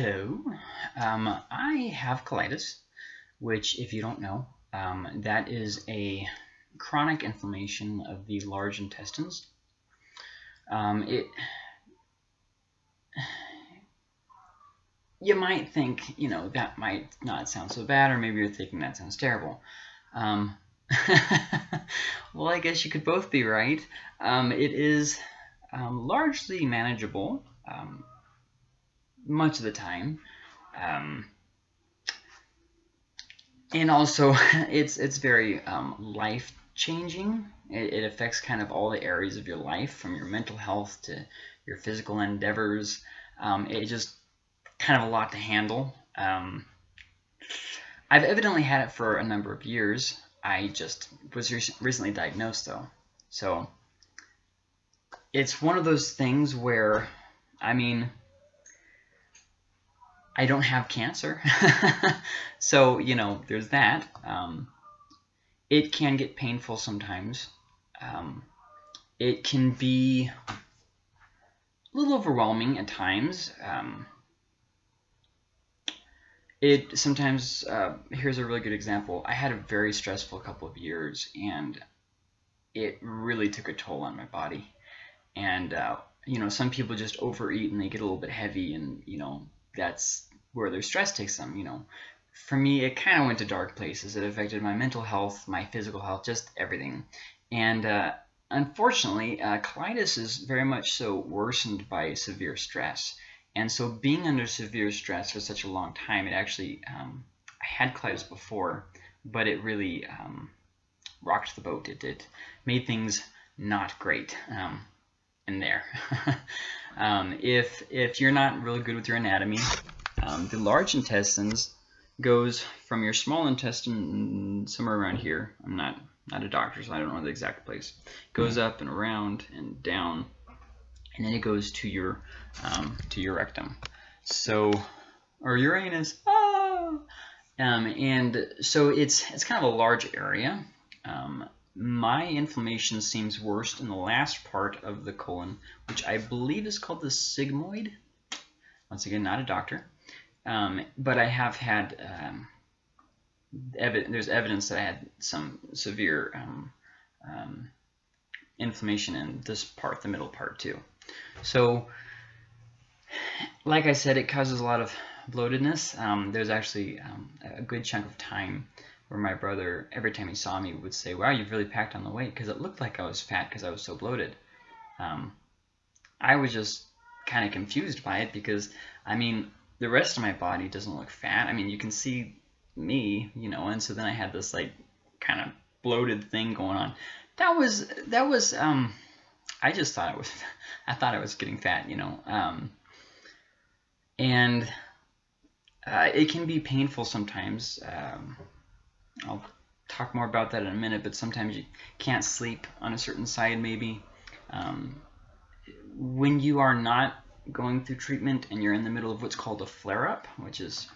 Hello. Um, I have colitis, which, if you don't know, um, that is a chronic inflammation of the large intestines. Um, it, you might think, you know, that might not sound so bad, or maybe you're thinking that sounds terrible. Um, well, I guess you could both be right. Um, it is um, largely manageable much of the time. Um, and also, it's it's very um, life changing. It, it, affects kind of all the areas of your life, from your mental health to your physical endeavors. Um, it just kind of a lot to handle. Um, I've evidently had it for a number of years. I just was re recently diagnosed though, so it's one of those things where, I mean, I don't have cancer. so, you know, there's that. Um, it can get painful sometimes. Um, it can be a little overwhelming at times. Um, it sometimes, uh, here's a really good example. I had a very stressful couple of years and it really took a toll on my body. And, uh, you know, some people just overeat and they get a little bit heavy and, you know, that's where their stress takes them, you know. For me, it kind of went to dark places. It affected my mental health, my physical health, just everything. And uh, unfortunately, uh, colitis is very much so worsened by severe stress. And so being under severe stress for such a long time, it actually, um, I had colitis before, but it really um, rocked the boat. It, it made things not great um, in there. um, if, if you're not really good with your anatomy, um, the large intestines goes from your small intestine somewhere around here. I'm not not a doctor, so I don't know the exact place. Goes up and around and down, and then it goes to your um, to your rectum. So, or Uranus. Ah! Um, and so it's it's kind of a large area. Um, my inflammation seems worst in the last part of the colon, which I believe is called the sigmoid. Once again, not a doctor. Um, but I have had um, there's evidence that I had some severe um, um, inflammation in this part, the middle part too. So, like I said, it causes a lot of bloatedness. Um, there's actually um, a good chunk of time where my brother, every time he saw me, would say, "Wow, you've really packed on the weight," because it looked like I was fat because I was so bloated. I was just kind of confused by it because, I mean, the rest of my body doesn't look fat. I mean, you can see me, you know, and so then I had this like kind of bloated thing going on. That was that was um I just thought it was I thought I was getting fat, you know. Um and uh, it can be painful sometimes. Um, I'll talk more about that in a minute, but sometimes you can't sleep on a certain side maybe. Um, when you are not going through treatment and you're in the middle of what's called a flare-up, which is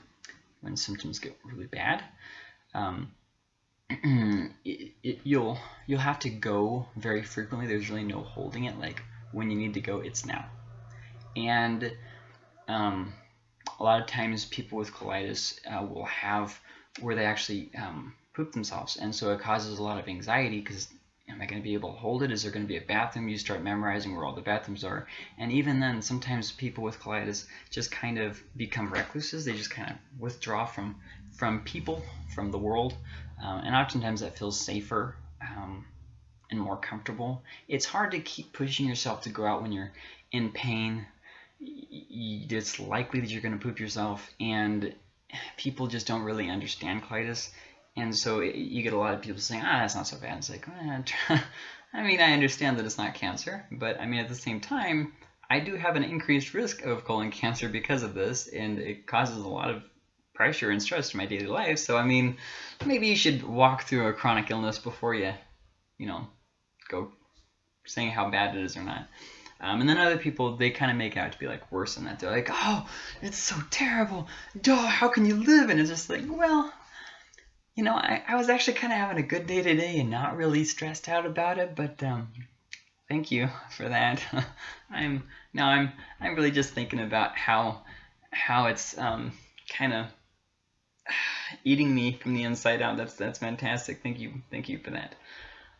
when symptoms get really bad, um, it, it, you'll you'll have to go very frequently. There's really no holding it. Like when you need to go, it's now. And um, a lot of times, people with colitis uh, will have where they actually um, poop themselves, and so it causes a lot of anxiety because am I going to be able to hold it? Is there going to be a bathroom? You start memorizing where all the bathrooms are. And even then, sometimes people with colitis just kind of become recluses. They just kind of withdraw from, from people, from the world. Um, and oftentimes that feels safer um, and more comfortable. It's hard to keep pushing yourself to go out when you're in pain. It's likely that you're going to poop yourself. And people just don't really understand colitis. And so you get a lot of people saying, ah, that's not so bad. It's like, eh, I mean, I understand that it's not cancer, but I mean, at the same time, I do have an increased risk of colon cancer because of this, and it causes a lot of pressure and stress to my daily life. So, I mean, maybe you should walk through a chronic illness before you, you know, go saying how bad it is or not. Um, and then other people, they kind of make out to be like worse than that. They're like, oh, it's so terrible. Duh, how can you live? And it's just like, well, you know, I, I was actually kind of having a good day today and not really stressed out about it, but um, thank you for that. I'm now I'm I'm really just thinking about how how it's um, kind of eating me from the inside out. That's that's fantastic. Thank you, thank you for that.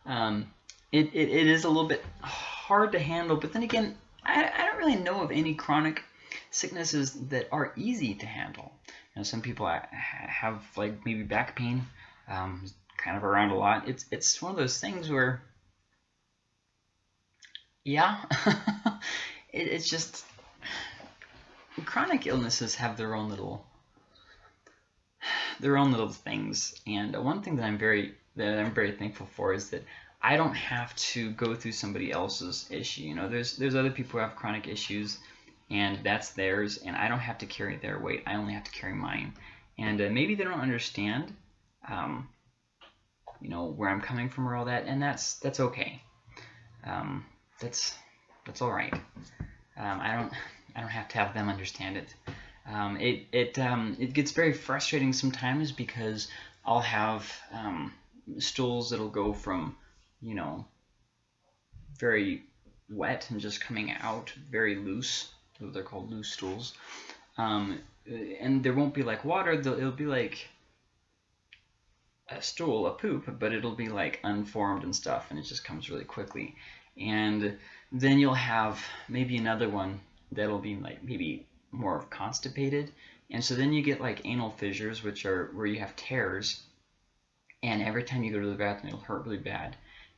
Um, it, it, it is a little bit hard to handle, but then again, I, I don't really know of any chronic sicknesses that are easy to handle. You know, some people have like maybe back pain, um, kind of around a lot. It's it's one of those things where, yeah, it, it's just chronic illnesses have their own little their own little things. And one thing that I'm very that I'm very thankful for is that I don't have to go through somebody else's issue. You know, there's there's other people who have chronic issues, and that's theirs, and I don't have to carry their weight. I only have to carry mine. And uh, maybe they don't understand, um, you know, where I'm coming from or all that, and that's that's okay. Um, that's that's all right. Um, I don't I don't have to have them understand it. Um, it it um, it gets very frustrating sometimes because I'll have um, stools that'll go from you know very wet and just coming out very loose. They're called loose stools, um, and there won't be like water. It'll be like a stool, a poop, but it'll be like unformed and stuff, and it just comes really quickly. And then you'll have maybe another one that'll be like maybe more constipated. And so then you get like anal fissures, which are where you have tears, and every time you go to the bathroom, it'll hurt really bad.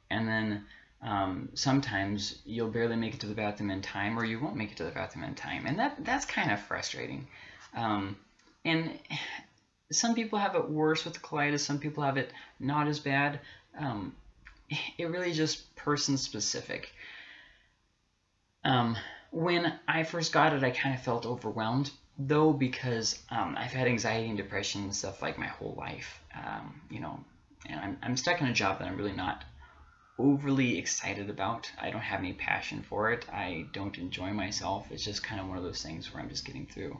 And then um, sometimes you'll barely make it to the bathroom in time, or you won't make it to the bathroom in time, and that that's kind of frustrating. Um, and some people have it worse with colitis. Some people have it not as bad. Um, it really just person specific. Um, when I first got it, I kind of felt overwhelmed, though, because um, I've had anxiety and depression and stuff like my whole life. Um, you know, and I'm, I'm stuck in a job that I'm really not overly excited about. I don't have any passion for it. I don't enjoy myself. It's just kind of one of those things where I'm just getting through.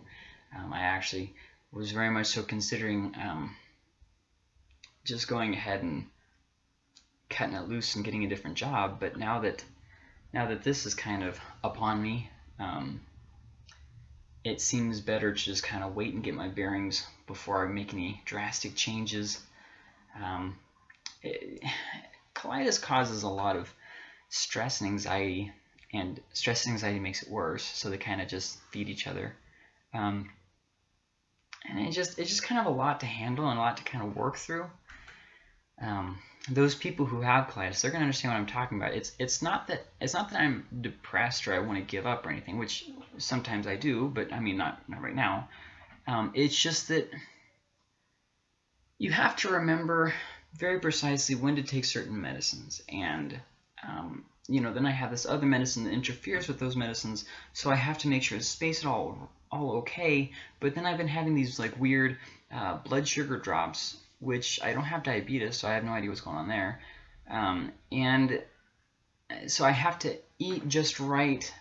Um, I actually was very much so considering um, just going ahead and cutting it loose and getting a different job, but now that now that this is kind of upon me, um, it seems better to just kind of wait and get my bearings before I make any drastic changes. Um, it, colitis causes a lot of stress and anxiety, and stress and anxiety makes it worse, so they kind of just feed each other. Um, and it just it's just kind of a lot to handle and a lot to kind of work through. Um, those people who have colitis, they're gonna understand what I'm talking about. It's it's not that it's not that I'm depressed or I want to give up or anything, which sometimes I do, but I mean not not right now. Um, it's just that you have to remember very precisely when to take certain medicines, and um, you know then I have this other medicine that interferes with those medicines, so I have to make sure to space it all all okay. But then I've been having these like weird uh, blood sugar drops which I don't have diabetes, so I have no idea what's going on there. Um, and so I have to eat just right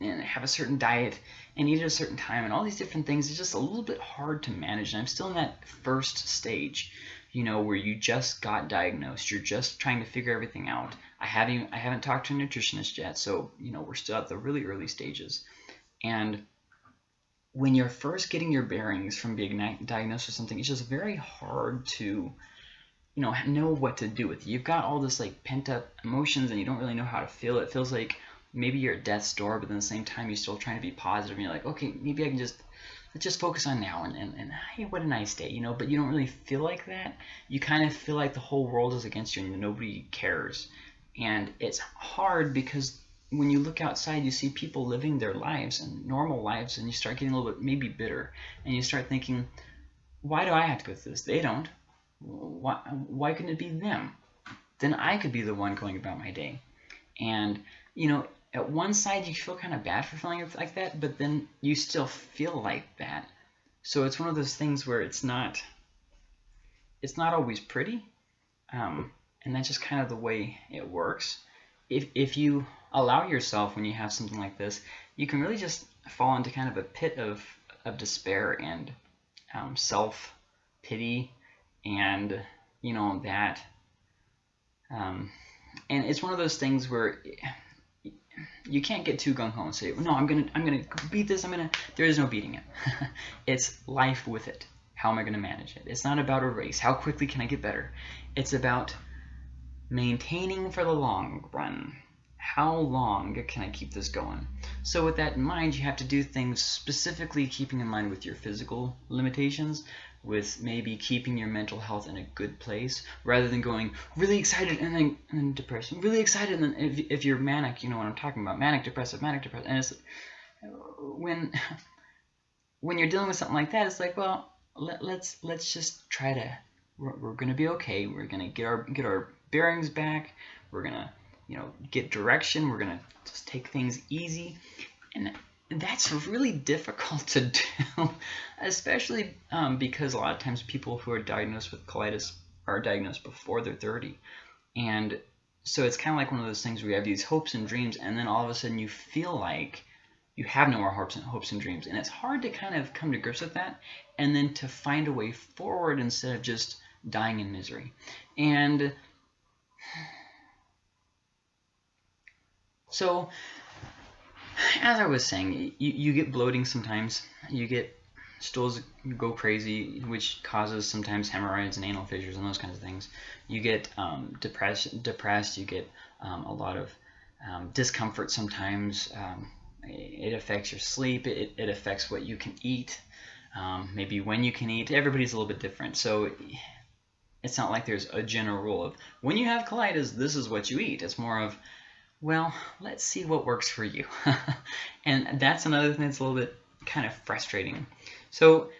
and have a certain diet and eat at a certain time and all these different things is just a little bit hard to manage. And I'm still in that first stage, you know, where you just got diagnosed. You're just trying to figure everything out. I haven't I haven't talked to a nutritionist yet, so you know we're still at the really early stages. And when you're first getting your bearings from being diagnosed with something, it's just very hard to, you know, know what to do with it. You've got all this like pent up emotions and you don't really know how to feel. It feels like maybe you're at death's door, but at the same time you're still trying to be positive. And you're like, okay, maybe I can just let's just focus on now and, and, and hey, what a nice day, you know. But you don't really feel like that. You kind of feel like the whole world is against you and nobody cares. And it's hard because when you look outside, you see people living their lives and normal lives, and you start getting a little bit maybe bitter, and you start thinking, why do I have to go through this? They don't. Why, why couldn't it be them? Then I could be the one going about my day. And, you know, at one side you feel kind of bad for feeling like that, but then you still feel like that. So it's one of those things where it's not, it's not always pretty, um, and that's just kind of the way it works. If if you allow yourself when you have something like this, you can really just fall into kind of a pit of, of despair and um, self pity and you know that um, and it's one of those things where you can't get too gung ho and say, no, I'm gonna I'm gonna beat this. I'm gonna. There is no beating it. it's life with it. How am I gonna manage it? It's not about a race. How quickly can I get better? It's about maintaining for the long run. How long can I keep this going? So with that in mind, you have to do things specifically keeping in mind with your physical limitations, with maybe keeping your mental health in a good place rather than going really excited and then, and then depressed, really excited. And then if, if you're manic, you know what I'm talking about, manic depressive, manic depressive. And it's when when you're dealing with something like that, it's like, well, let, let's let's just try to. We're, we're gonna be okay. We're gonna get our get our bearings back. We're gonna you know get direction. We're gonna just take things easy, and that's really difficult to do, especially um, because a lot of times people who are diagnosed with colitis are diagnosed before they're 30. And so it's kind of like one of those things where you have these hopes and dreams, and then all of a sudden you feel like you have no more hopes and, hopes and dreams. And it's hard to kind of come to grips with that and then to find a way forward instead of just dying in misery. And so as I was saying, you, you get bloating sometimes. You get stools go crazy, which causes sometimes hemorrhoids and anal fissures and those kinds of things. You get um, depressed. Depressed. You get um, a lot of um, discomfort sometimes. Um, it affects your sleep. It, it affects what you can eat. Um, maybe when you can eat. Everybody's a little bit different. So it's not like there's a general rule of when you have colitis, this is what you eat. It's more of well, let's see what works for you. and that's another thing that's a little bit kind of frustrating. So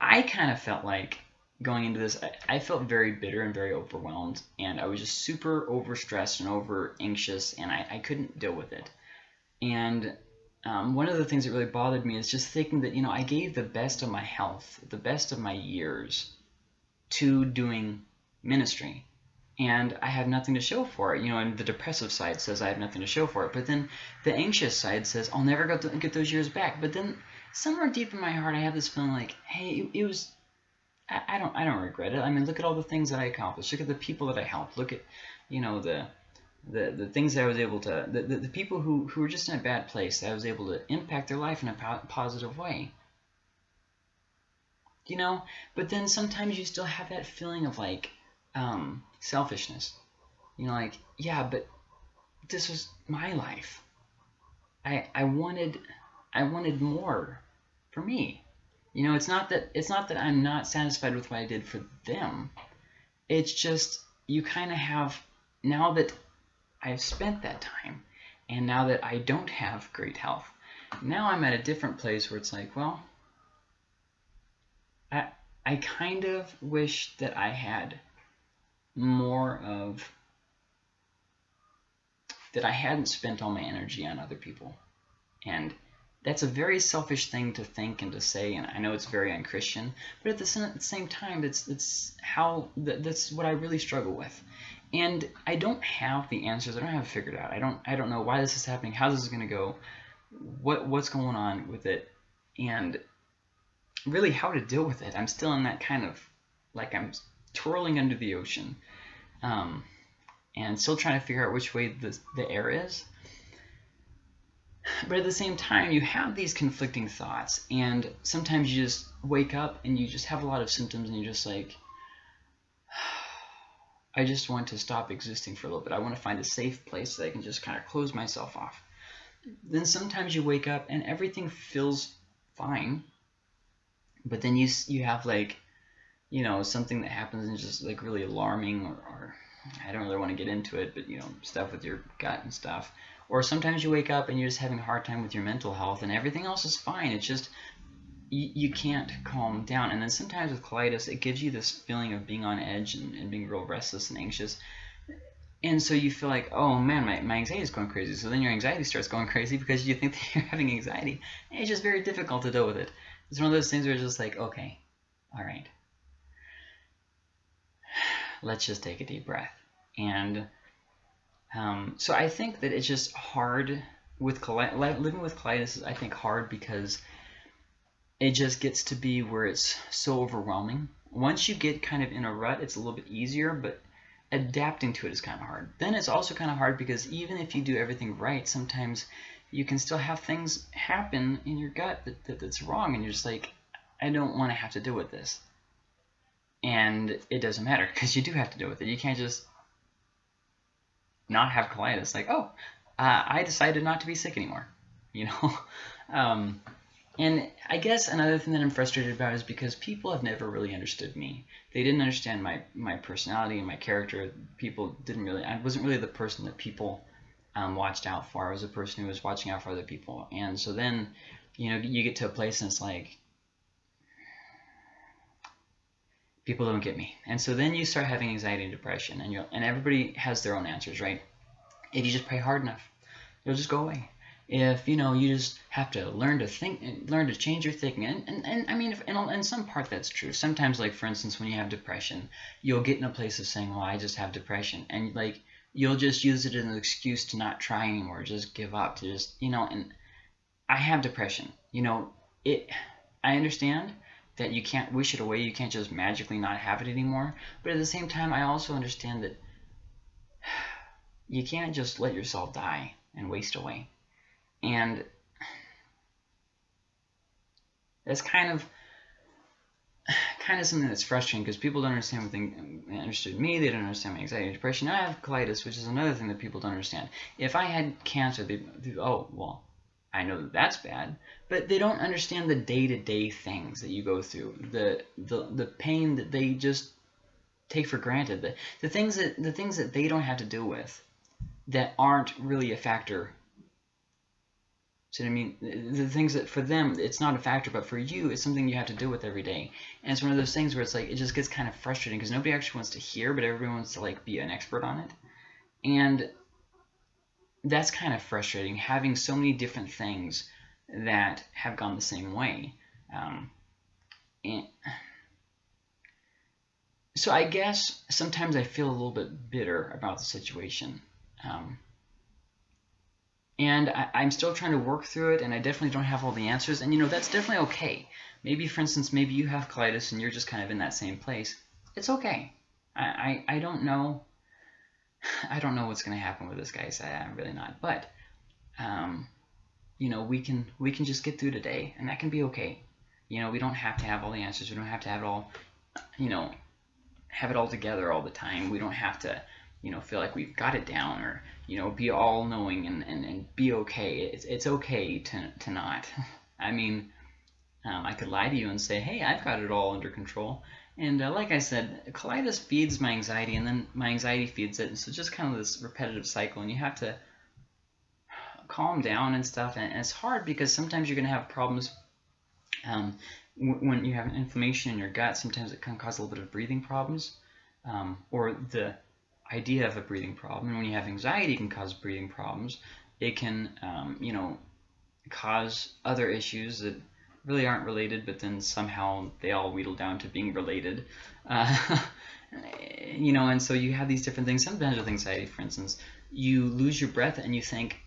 I kind of felt like going into this, I, I, felt very bitter and very overwhelmed, and I was just super overstressed and over anxious, and I, I couldn't deal with it. And um, one of the things that really bothered me is just thinking that, you know, I gave the best of my health, the best of my years to doing ministry and I have nothing to show for it. You know, and the depressive side says I have nothing to show for it. But then the anxious side says I'll never get, get those years back. But then somewhere deep in my heart, I have this feeling like, hey, it, it was. I, I don't. I don't regret it. I mean, look at all the things that I accomplished. Look at the people that I helped. Look at, you know, the the, the things that I was able to, the, the, the people who, who were just in a bad place, that I was able to impact their life in a po positive way. You know, but then sometimes you still have that feeling of like, um, selfishness. You know, like, yeah, but this was my life. I I wanted I wanted more for me. You know, it's not that it's not that I'm not satisfied with what I did for them. It's just you kind of have now that I've spent that time and now that I don't have great health. Now I'm at a different place where it's like, well, I I kind of wish that I had more of that I hadn't spent all my energy on other people. And that's a very selfish thing to think and to say, and I know it's very unchristian, but at the same time, it's it's how that's what I really struggle with, and I don't have the answers. I don't have it figured out. I don't I don't know why this is happening, how this is going to go, what what's going on with it, and really how to deal with it. I'm still in that kind of like I'm twirling under the ocean um, and still trying to figure out which way the, the air is. But at the same time, you have these conflicting thoughts, and sometimes you just wake up and you just have a lot of symptoms, and you're just like, I just want to stop existing for a little bit. I want to find a safe place that I can just kind of close myself off. Then sometimes you wake up and everything feels fine, but then you you have like you know, something that happens and just like really alarming or, or I don't really want to get into it, but you know, stuff with your gut and stuff. Or sometimes you wake up and you're just having a hard time with your mental health and everything else is fine. It's just you, you can't calm down. And then sometimes with colitis, it gives you this feeling of being on edge and, and being real restless and anxious. And so you feel like, oh man, my, my anxiety is going crazy. So then your anxiety starts going crazy because you think that you're having anxiety. And it's just very difficult to deal with it. It's one of those things where it's just like, okay, all right, let's just take a deep breath. And um, so I think that it's just hard with living with colitis. Is, I think hard because it just gets to be where it's so overwhelming. Once you get kind of in a rut, it's a little bit easier, but adapting to it is kind of hard. Then it's also kind of hard because even if you do everything right, sometimes you can still have things happen in your gut that, that that's wrong, and you're just like, I don't want to have to deal with this. And it doesn't matter because you do have to deal with it. You can't just not have colitis. Like, oh, uh, I decided not to be sick anymore. You know. um, and I guess another thing that I'm frustrated about is because people have never really understood me. They didn't understand my my personality and my character. People didn't really. I wasn't really the person that people um, watched out for. I was a person who was watching out for other people. And so then, you know, you get to a place and it's like, people don't get me. And so then you start having anxiety and depression, and you and everybody has their own answers, right? If you just pray hard enough, it'll just go away. If you know, you just have to learn to think, learn to change your thinking, and and, and I mean, if, in, in some part that's true. Sometimes, like for instance, when you have depression, you'll get in a place of saying, "Well, I just have depression," and like you'll just use it as an excuse to not try anymore, just give up, to just you know. And I have depression, you know. It, I understand that you can't wish it away. You can't just magically not have it anymore. But at the same time, I also understand that you can't just let yourself die and waste away. And that's kind of kind of something that's frustrating because people don't understand what they understood me. They don't understand my anxiety and depression. I have colitis, which is another thing that people don't understand. If I had cancer, they, oh well, I know that that's bad, but they don't understand the day-to-day things that you go through, the the the pain that they just take for granted, the the things that the things that they don't have to deal with, that aren't really a factor. So I mean, the things that for them it's not a factor, but for you it's something you have to deal with every day. And it's one of those things where it's like it just gets kind of frustrating because nobody actually wants to hear, but everyone wants to like be an expert on it. And that's kind of frustrating having so many different things that have gone the same way. Um, and so I guess sometimes I feel a little bit bitter about the situation. Um, and I, I'm still trying to work through it, and I definitely don't have all the answers. And you know, that's definitely okay. Maybe, for instance, maybe you have colitis and you're just kind of in that same place. It's okay. I, I, I don't know I don't know what's going to happen with this, guy, guys. I, am really not. But, um, you know, we can we can just get through today, and that can be okay. You know, we don't have to have all the answers. We don't have to have it all, you know, have it all together all the time. We don't have to, you know, feel like we've got it down or, you know, be all knowing and, and, and be okay. It's, it's okay to, to not. I mean, um, I could lie to you and say, hey, I've got it all under control. And uh, like I said, colitis feeds my anxiety, and then my anxiety feeds it. And so just kind of this repetitive cycle, and you have to calm down and stuff. And, it's hard because sometimes you're going to have problems um, when you have inflammation in your gut. Sometimes it can cause a little bit of breathing problems, um, or the idea of a breathing problem. And when you have anxiety, it can cause breathing problems. It can, um, you know, cause other issues that really aren't related, but then somehow they all wheedle down to being related. Uh, you know, and so you have these different things. Sometimes with anxiety, for instance, you lose your breath and you think,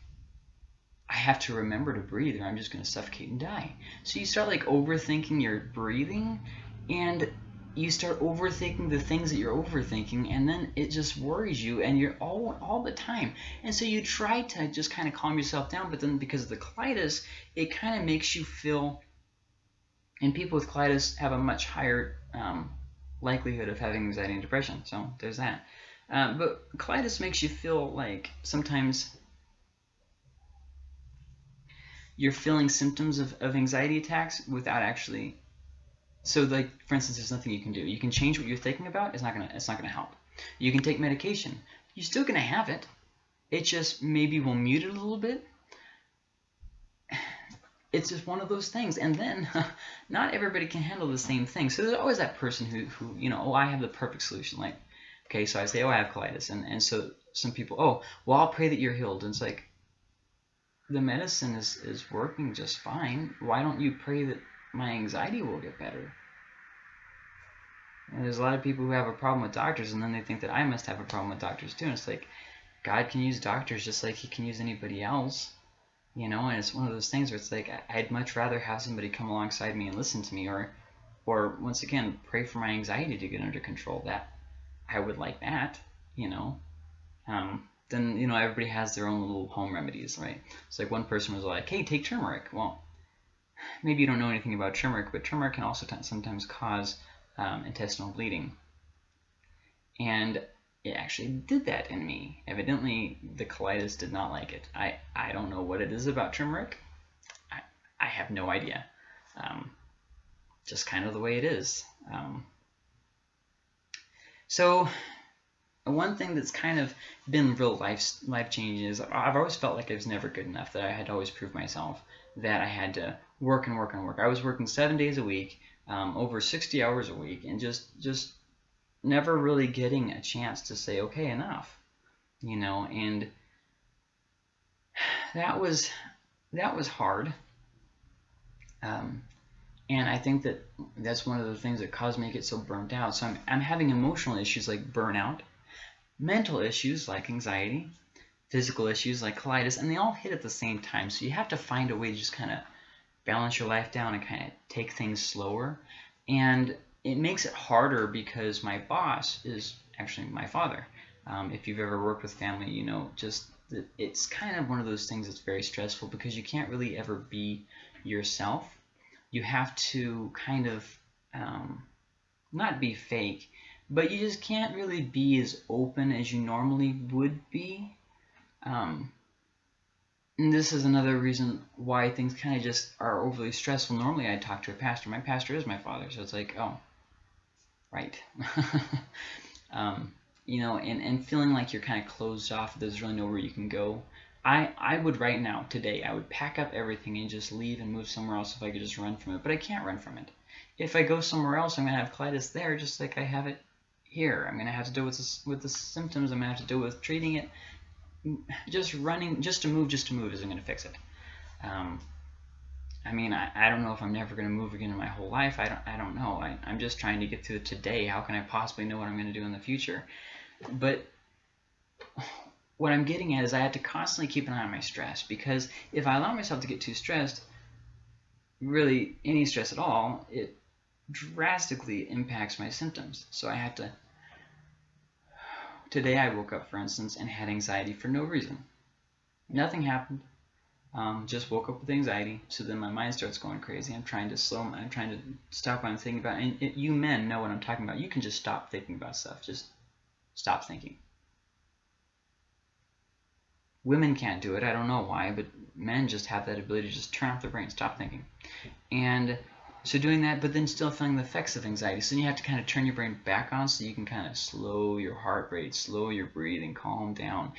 I have to remember to breathe or I'm just going to suffocate and die. So you start like overthinking your breathing and you start overthinking the things that you're overthinking and then it just worries you and you're all all the time and so you try to just kind of calm yourself down but then because of the colitis it kind of makes you feel and people with colitis have a much higher um, likelihood of having anxiety and depression. So there's that. Uh, but colitis makes you feel like sometimes you're feeling symptoms of, of anxiety attacks without actually. So like for instance, there's nothing you can do. You can change what you're thinking about. It's not gonna. It's not gonna help. You can take medication. You're still gonna have it. It just maybe will mute it a little bit it's just one of those things. And then not everybody can handle the same thing. So there's always that person who, who you know, oh, I have the perfect solution. Like, okay, so I say, oh, I have colitis. And, and so some people, oh, well, I'll pray that you're healed. And it's like, the medicine is, is working just fine. Why don't you pray that my anxiety will get better? And there's a lot of people who have a problem with doctors, and then they think that I must have a problem with doctors too. And it's like, God can use doctors just like he can use anybody else you know and it's one of those things where it's like i'd much rather have somebody come alongside me and listen to me or or once again pray for my anxiety to get under control that i would like that you know, um, then you know everybody has their own little home remedies, right? It's like one person was like, "Hey, take turmeric." Well, maybe you don't know anything about turmeric, but turmeric can also sometimes cause um, intestinal bleeding, and it actually did that in me. Evidently, the colitis did not like it. I I don't know what it is about turmeric. I I have no idea. Um, just kind of the way it is. Um, so one thing that's kind of been real life life changing is I've always felt like I was never good enough. That I had to always prove myself. That I had to work and work and work. I was working seven days a week, um, over 60 hours a week, and just just never really getting a chance to say okay enough, you know. And that was that was hard. Um, and I think that that's one of the things that caused me to get so burnt out. So I'm, I'm having emotional issues like burnout, mental issues like anxiety, physical issues like colitis, and they all hit at the same time. So you have to find a way to just kind of balance your life down and kind of take things slower. And it makes it harder because my boss is actually my father. Um, if you've ever worked with family, you know just it's kind of one of those things that's very stressful because you can't really ever be yourself. You have to kind of um, not be fake, but you just can't really be as open as you normally would be. Um, and this is another reason why things kind of just are overly stressful. Normally, I talk to a pastor. My pastor is my father, so it's like, oh, right. um, you know, and, and feeling like you're kind of closed off. There's really nowhere you can go. I, I would right now, today, I would pack up everything and just leave and move somewhere else if I could just run from it. But I can't run from it. If I go somewhere else, I'm going to have colitis there just like I have it here. I'm going to have to deal with, this, with the symptoms. I'm going to have to deal with treating it. Just running, just to move, just to move isn't going to fix it. Um, I mean, I, I don't know if I'm never going to move again in my whole life. I don't, I don't know. I, I'm just trying to get through today. How can I possibly know what I'm going to do in the future? But what I'm getting at is I have to constantly keep an eye on my stress because if I allow myself to get too stressed, really any stress at all, it drastically impacts my symptoms. So I have to. Today I woke up, for instance, and had anxiety for no reason. Nothing happened. Um, just woke up with anxiety. So then my mind starts going crazy. I'm trying to slow. I'm trying to stop what I'm thinking about. And it, you men know what I'm talking about. You can just stop thinking about stuff. Just stop thinking. Women can't do it. I don't know why, but men just have that ability to just turn off their brain, stop thinking. And so doing that, but then still feeling the effects of anxiety. So you have to kind of turn your brain back on so you can kind of slow your heart rate, slow your breathing, calm down.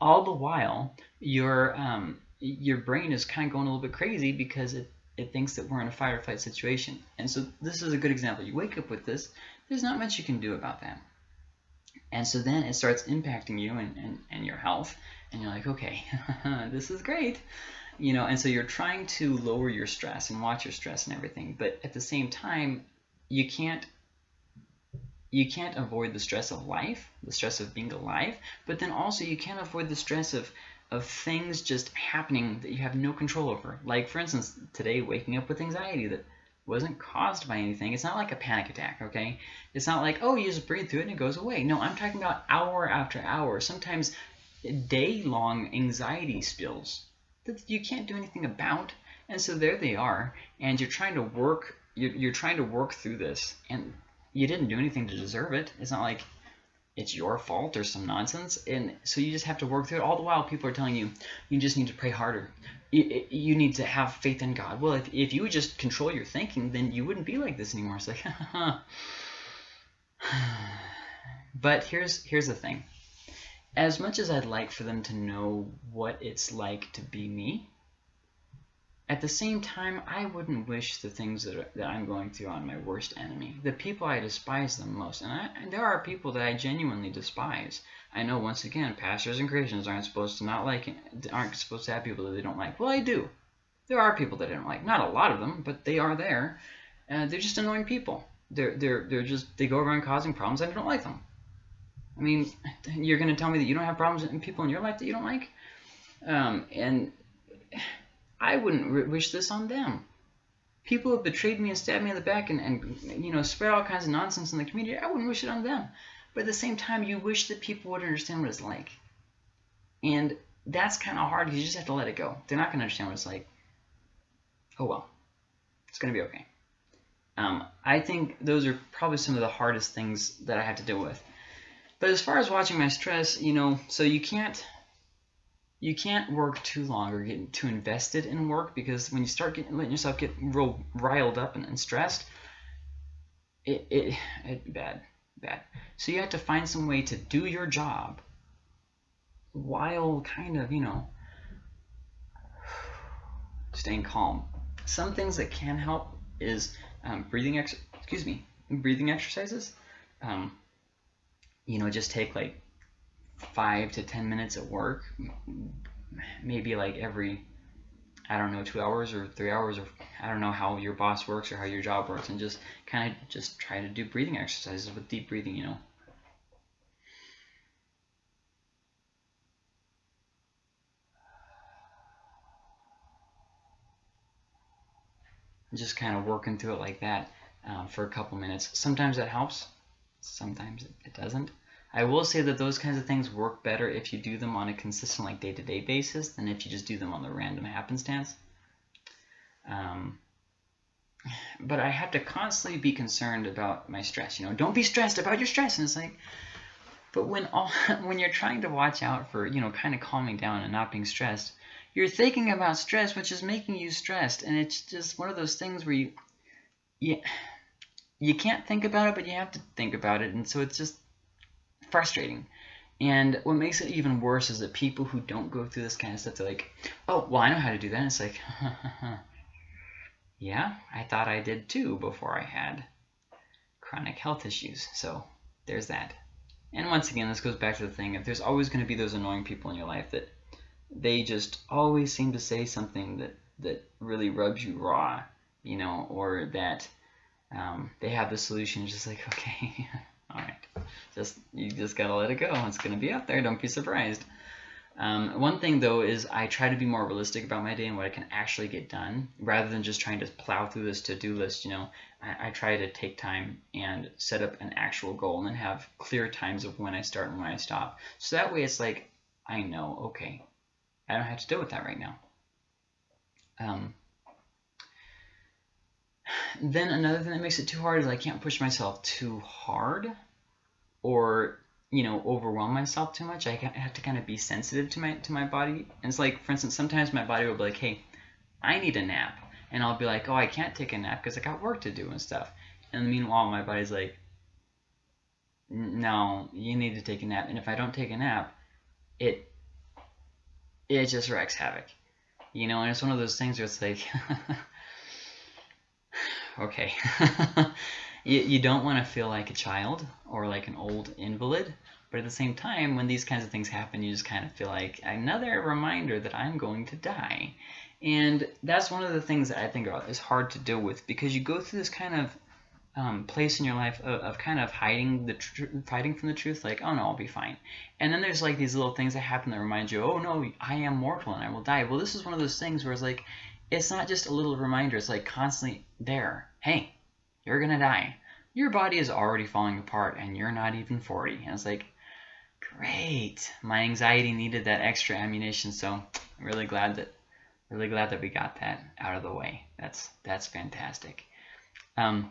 All the while, your um, your brain is kind of going a little bit crazy because it, it thinks that we're in a fight or flight situation. And so this is a good example. You wake up with this, there's not much you can do about that. And so then it starts impacting you and, and, and your health. And you're like, okay, this is great you know and so you're trying to lower your stress and watch your stress and everything but at the same time you can't you can't avoid the stress of life the stress of being alive but then also you can't avoid the stress of of things just happening that you have no control over like for instance today waking up with anxiety that wasn't caused by anything it's not like a panic attack okay it's not like oh you just breathe through it and it goes away no i'm talking about hour after hour sometimes day long anxiety spills that you can't do anything about. And so there they are, and you're trying to work. You're, you're trying to work through this, and you didn't do anything to deserve it. It's not like it's your fault or some nonsense. And so you just have to work through it. All the while, people are telling you you just need to pray harder. You, you need to have faith in God. Well, if, if you would just control your thinking, then you wouldn't be like this anymore. It's like, but here's here's the thing as much as I'd like for them to know what it's like to be me, at the same time, I wouldn't wish the things that, are, that I'm going through on my worst enemy, the people I despise the most. And, I, and there are people that I genuinely despise. I know, once again, pastors and Christians aren't supposed to not like, aren't supposed to have people that they don't like. Well, I do. There are people that I don't like. Not a lot of them, but they are there. Uh, they're just annoying people. They're, they're, they're just, they go around causing problems. And I don't like them. I mean, you're going to tell me that you don't have problems in people in your life that you don't like? Um, and I wouldn't wish this on them. People have betrayed me and stabbed me in the back and, and, you know, spread all kinds of nonsense in the community. I wouldn't wish it on them. but at the same time, you wish that people would understand what it's like. And that's kind of hard you just have to let it go. They're not going to understand what it's like. Oh well, it's going to be okay. Um, I think those are probably some of the hardest things that I have to deal with. But as far as watching my stress, you know, so you can't you can't work too long or get too invested in work because when you start getting letting yourself get real riled up and, and stressed, it, it it bad bad. So you have to find some way to do your job while kind of you know staying calm. Some things that can help is um, breathing ex excuse me breathing exercises. Um, you know, just take like five to ten minutes at work, maybe like every I don't know two hours or three hours or I don't know how your boss works or how your job works, and just kind of just try to do breathing exercises with deep breathing. You know. Just kind of working through it like that um, for a couple minutes. Sometimes that helps, sometimes it doesn't. I will say that those kinds of things work better if you do them on a consistent, like day-to-day -day basis than if you just do them on the random happenstance. Um, but I have to constantly be concerned about my stress. You know, don't be stressed about your stress. And it's like, but when all when you're trying to watch out for you know kind of calming down and not being stressed, you're thinking about stress, which is making you stressed, and it's just one of those things where you, you you can't think about it, but you have to think about it, and so it's just frustrating. And what makes it even worse is that people who don't go through this kind of stuff, they're like, oh, well, I know how to do that. And it's like, yeah, I thought I did too before I had chronic health issues. So there's that. And once again, this goes back to the thing of there's always going to be those annoying people in your life that they just always seem to say something that, that really rubs you raw, you know, or that um, they have the solution. just like, okay, all right, just you just gotta let it go. It's gonna be out there. Don't be surprised. Um, one thing though is I try to be more realistic about my day and what I can actually get done, rather than just trying to plow through this to-do list. You know, I, I try to take time and set up an actual goal and then have clear times of when I start and when I stop. So that way, it's like I know, okay, I don't have to deal with that right now. Um, then another thing that makes it too hard is I can't push myself too hard or you know overwhelm myself too much. I have to kind of be sensitive to my to my body. And it's like, for instance, sometimes my body will be like, "Hey, I need a nap," and I'll be like, "Oh, I can't take a nap because I got work to do and stuff." And meanwhile, my body's like, "No, you need to take a nap." And if I don't take a nap, it it just wreaks havoc, you know. And it's one of those things where it's like. okay. you, you don't want to feel like a child or like an old invalid, but at the same time, when these kinds of things happen, you just kind of feel like another reminder that I'm going to die. And that's one of the things that I think is hard to deal with because you go through this kind of um, place in your life of, of kind of hiding the fighting from the truth, like oh no, I'll be fine. And then there's like these little things that happen that remind you, oh no, I am mortal and I will die. Well, this is one of those things where it's like it's not just a little reminder, it's like constantly there. Hey, you're gonna die. Your body is already falling apart and you're not even 40. And it's like, great. My anxiety needed that extra ammunition, so I'm really glad that really glad that we got that out of the way. That's that's fantastic. Um,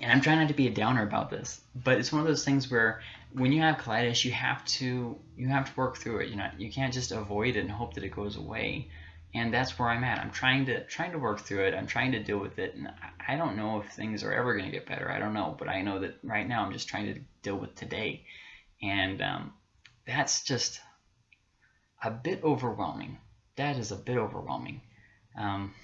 and I'm trying not to be a downer about this, but it's one of those things where when you have colitis, you have to you have to work through it. You know, you can't just avoid it and hope that it goes away and that's where I'm at. I'm trying to trying to work through it. I'm trying to deal with it, and I don't know if things are ever going to get better. I don't know, but I know that right now I'm just trying to deal with today, and um, that's just a bit overwhelming. That is a bit overwhelming. Um,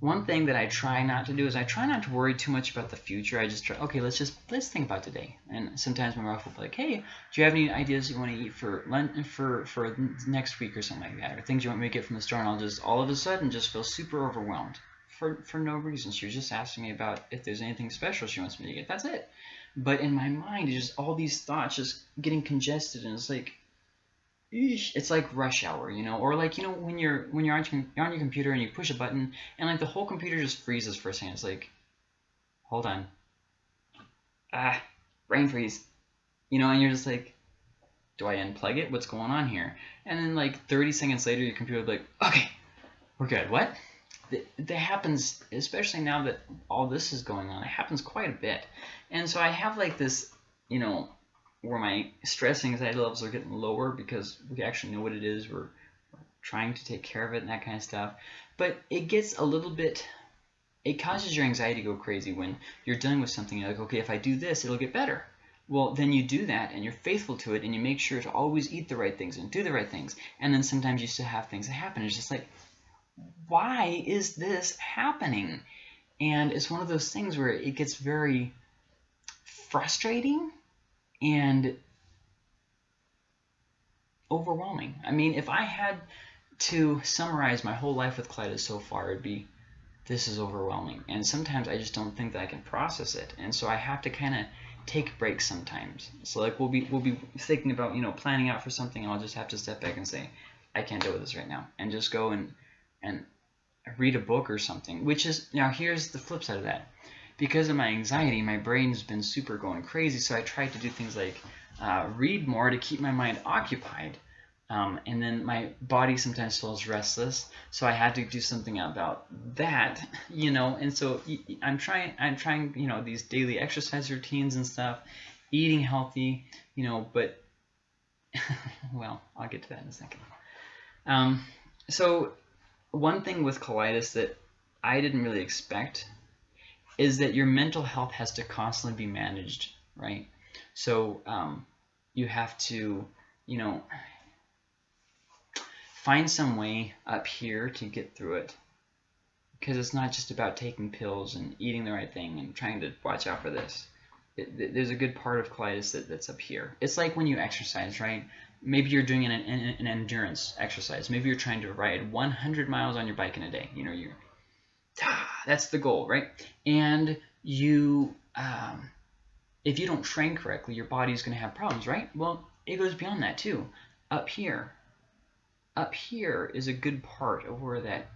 one thing that I try not to do is I try not to worry too much about the future. I just try, okay, let's just let's think about today. And sometimes my wife will be like, hey, do you have any ideas you want to eat for lunch for for next week or something like that, or things you want me to get from the store? And I'll just all of a sudden just feel super overwhelmed for for no reason. She was just asking me about if there's anything special she wants me to get. That's it. But in my mind, it's just all these thoughts just getting congested, and it's like it's like rush hour, you know, or like you know when you're when you're on you're on your computer and you push a button and like the whole computer just freezes for a second. It's like, hold on, ah, brain freeze, you know, and you're just like, do I unplug it? What's going on here? And then like 30 seconds later, your computer will be like, okay, we're good. What? That happens, especially now that all this is going on. It happens quite a bit, and so I have like this, you know, where my stress anxiety levels are getting lower because we actually know what it is. We're, we're trying to take care of it and that kind of stuff. But it gets a little bit it causes your anxiety to go crazy when you're dealing with something. You're like, okay, if I do this, it'll get better. Well, then you do that and you're faithful to it and you make sure to always eat the right things and do the right things. And then sometimes you still have things that happen. It's just like, why is this happening? And it's one of those things where it gets very frustrating and overwhelming. I mean, if I had to summarize my whole life with colitis so far, it'd be this is overwhelming. And sometimes I just don't think that I can process it. And so I have to kind of take breaks sometimes. So like we'll be we'll be thinking about, you know, planning out for something and I'll just have to step back and say, I can't deal with this right now. And just go and and read a book or something. Which is now here's the flip side of that. Because of my anxiety, my brain's been super going crazy, so I tried to do things like uh, read more to keep my mind occupied. Um, and then my body sometimes feels restless, so I had to do something about that, you know. And so I'm trying, I'm trying, you know, these daily exercise routines and stuff, eating healthy, you know. But well, I'll get to that in a second. Um, so one thing with colitis that I didn't really expect is that your mental health has to constantly be managed, right? So um, you have to, you know find some way up here to get through it. Because it's not just about taking pills and eating the right thing and trying to watch out for this. It, there's a good part of colitis that, that's up here. It's like when you exercise, right? Maybe you're doing an, an, an endurance exercise. Maybe you're trying to ride 100 miles on your bike in a day. You know, you that's the goal, right? And you, um, if you don't train correctly, your body's going to have problems, right? Well, it goes beyond that too. Up here, up here is a good part of where that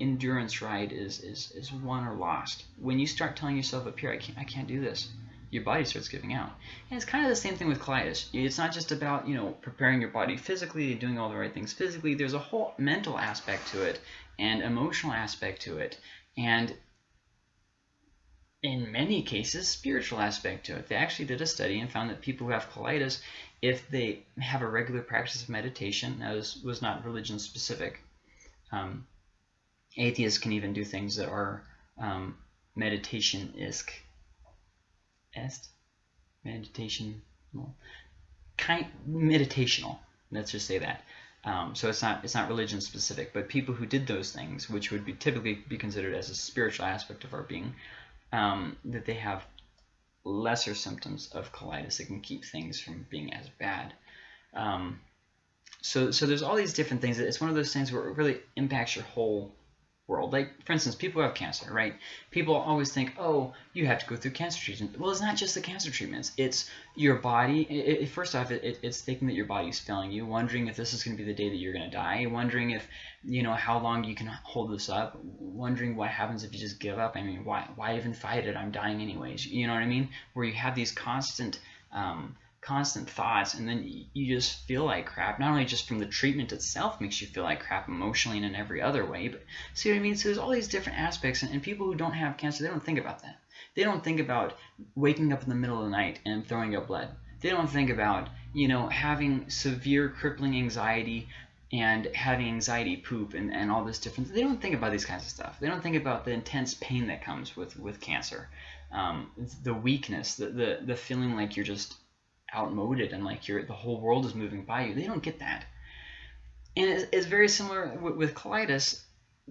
endurance ride is is is won or lost. When you start telling yourself up here, I can't I can't do this, your body starts giving out. And it's kind of the same thing with colitis. It's not just about you know preparing your body physically, doing all the right things physically. There's a whole mental aspect to it and emotional aspect to it, and in many cases, spiritual aspect to it. They actually did a study and found that people who have colitis, if they have a regular practice of meditation, now this was not religion specific, um, atheists can even do things that are um, meditation-isk. Est? Meditation, well, kind meditational. Let's just say that. Um, so it's not it's not religion specific, but people who did those things, which would be typically be considered as a spiritual aspect of our being, um, that they have lesser symptoms of colitis that can keep things from being as bad. Um, so, so there's all these different things. It's one of those things where it really impacts your whole world. Like, for instance, people who have cancer, right? People always think, oh, you have to go through cancer treatment. Well, it's not just the cancer treatments. It's your body. It, it, first off, it, it's thinking that your body is failing you, wondering if this is going to be the day that you're going to die, wondering if, you know, how long you can hold this up, wondering what happens if you just give up. I mean, why, why even fight it? I'm dying anyways. You know what I mean? Where you have these constant um, constant thoughts and then you just feel like crap. Not only just from the treatment itself makes you feel like crap emotionally and in every other way but see what i mean? So there's all these different aspects and, and people who don't have cancer they don't think about that. They don't think about waking up in the middle of the night and throwing up blood. They don't think about you know having severe crippling anxiety and having anxiety poop and, and all this different they don't think about these kinds of stuff. They don't think about the intense pain that comes with with cancer. Um, the weakness the, the the feeling like you're just outmoded and like you're the whole world is moving by you. They don't get that. And it's, it's very similar with, with colitis.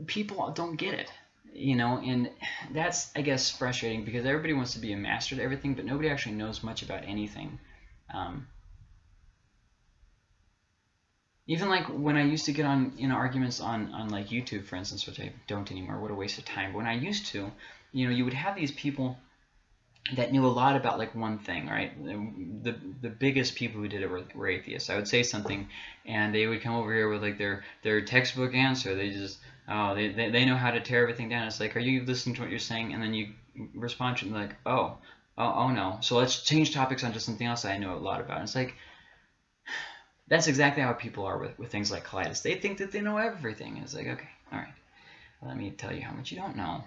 People don't get it, you know, and that's I guess frustrating because everybody wants to be a master at everything, but nobody actually knows much about anything. Um, even like when I used to get on you know arguments on on like YouTube, for instance, which I don't anymore. What a waste of time. But when I used to, you know, you would have these people that knew a lot about like one thing, right? The the biggest people who did it were, were atheists. I would say something, and they would come over here with like their their textbook answer. They just oh they, they, they know how to tear everything down. It's like, are you listening to what you're saying? And then you respond to them like, oh, oh, oh no. So let's change topics onto something else I know a lot about. And it's like, that's exactly how people are with, with things like colitis. They think that they know everything. It's like, okay, all right, let me tell you how much you don't know.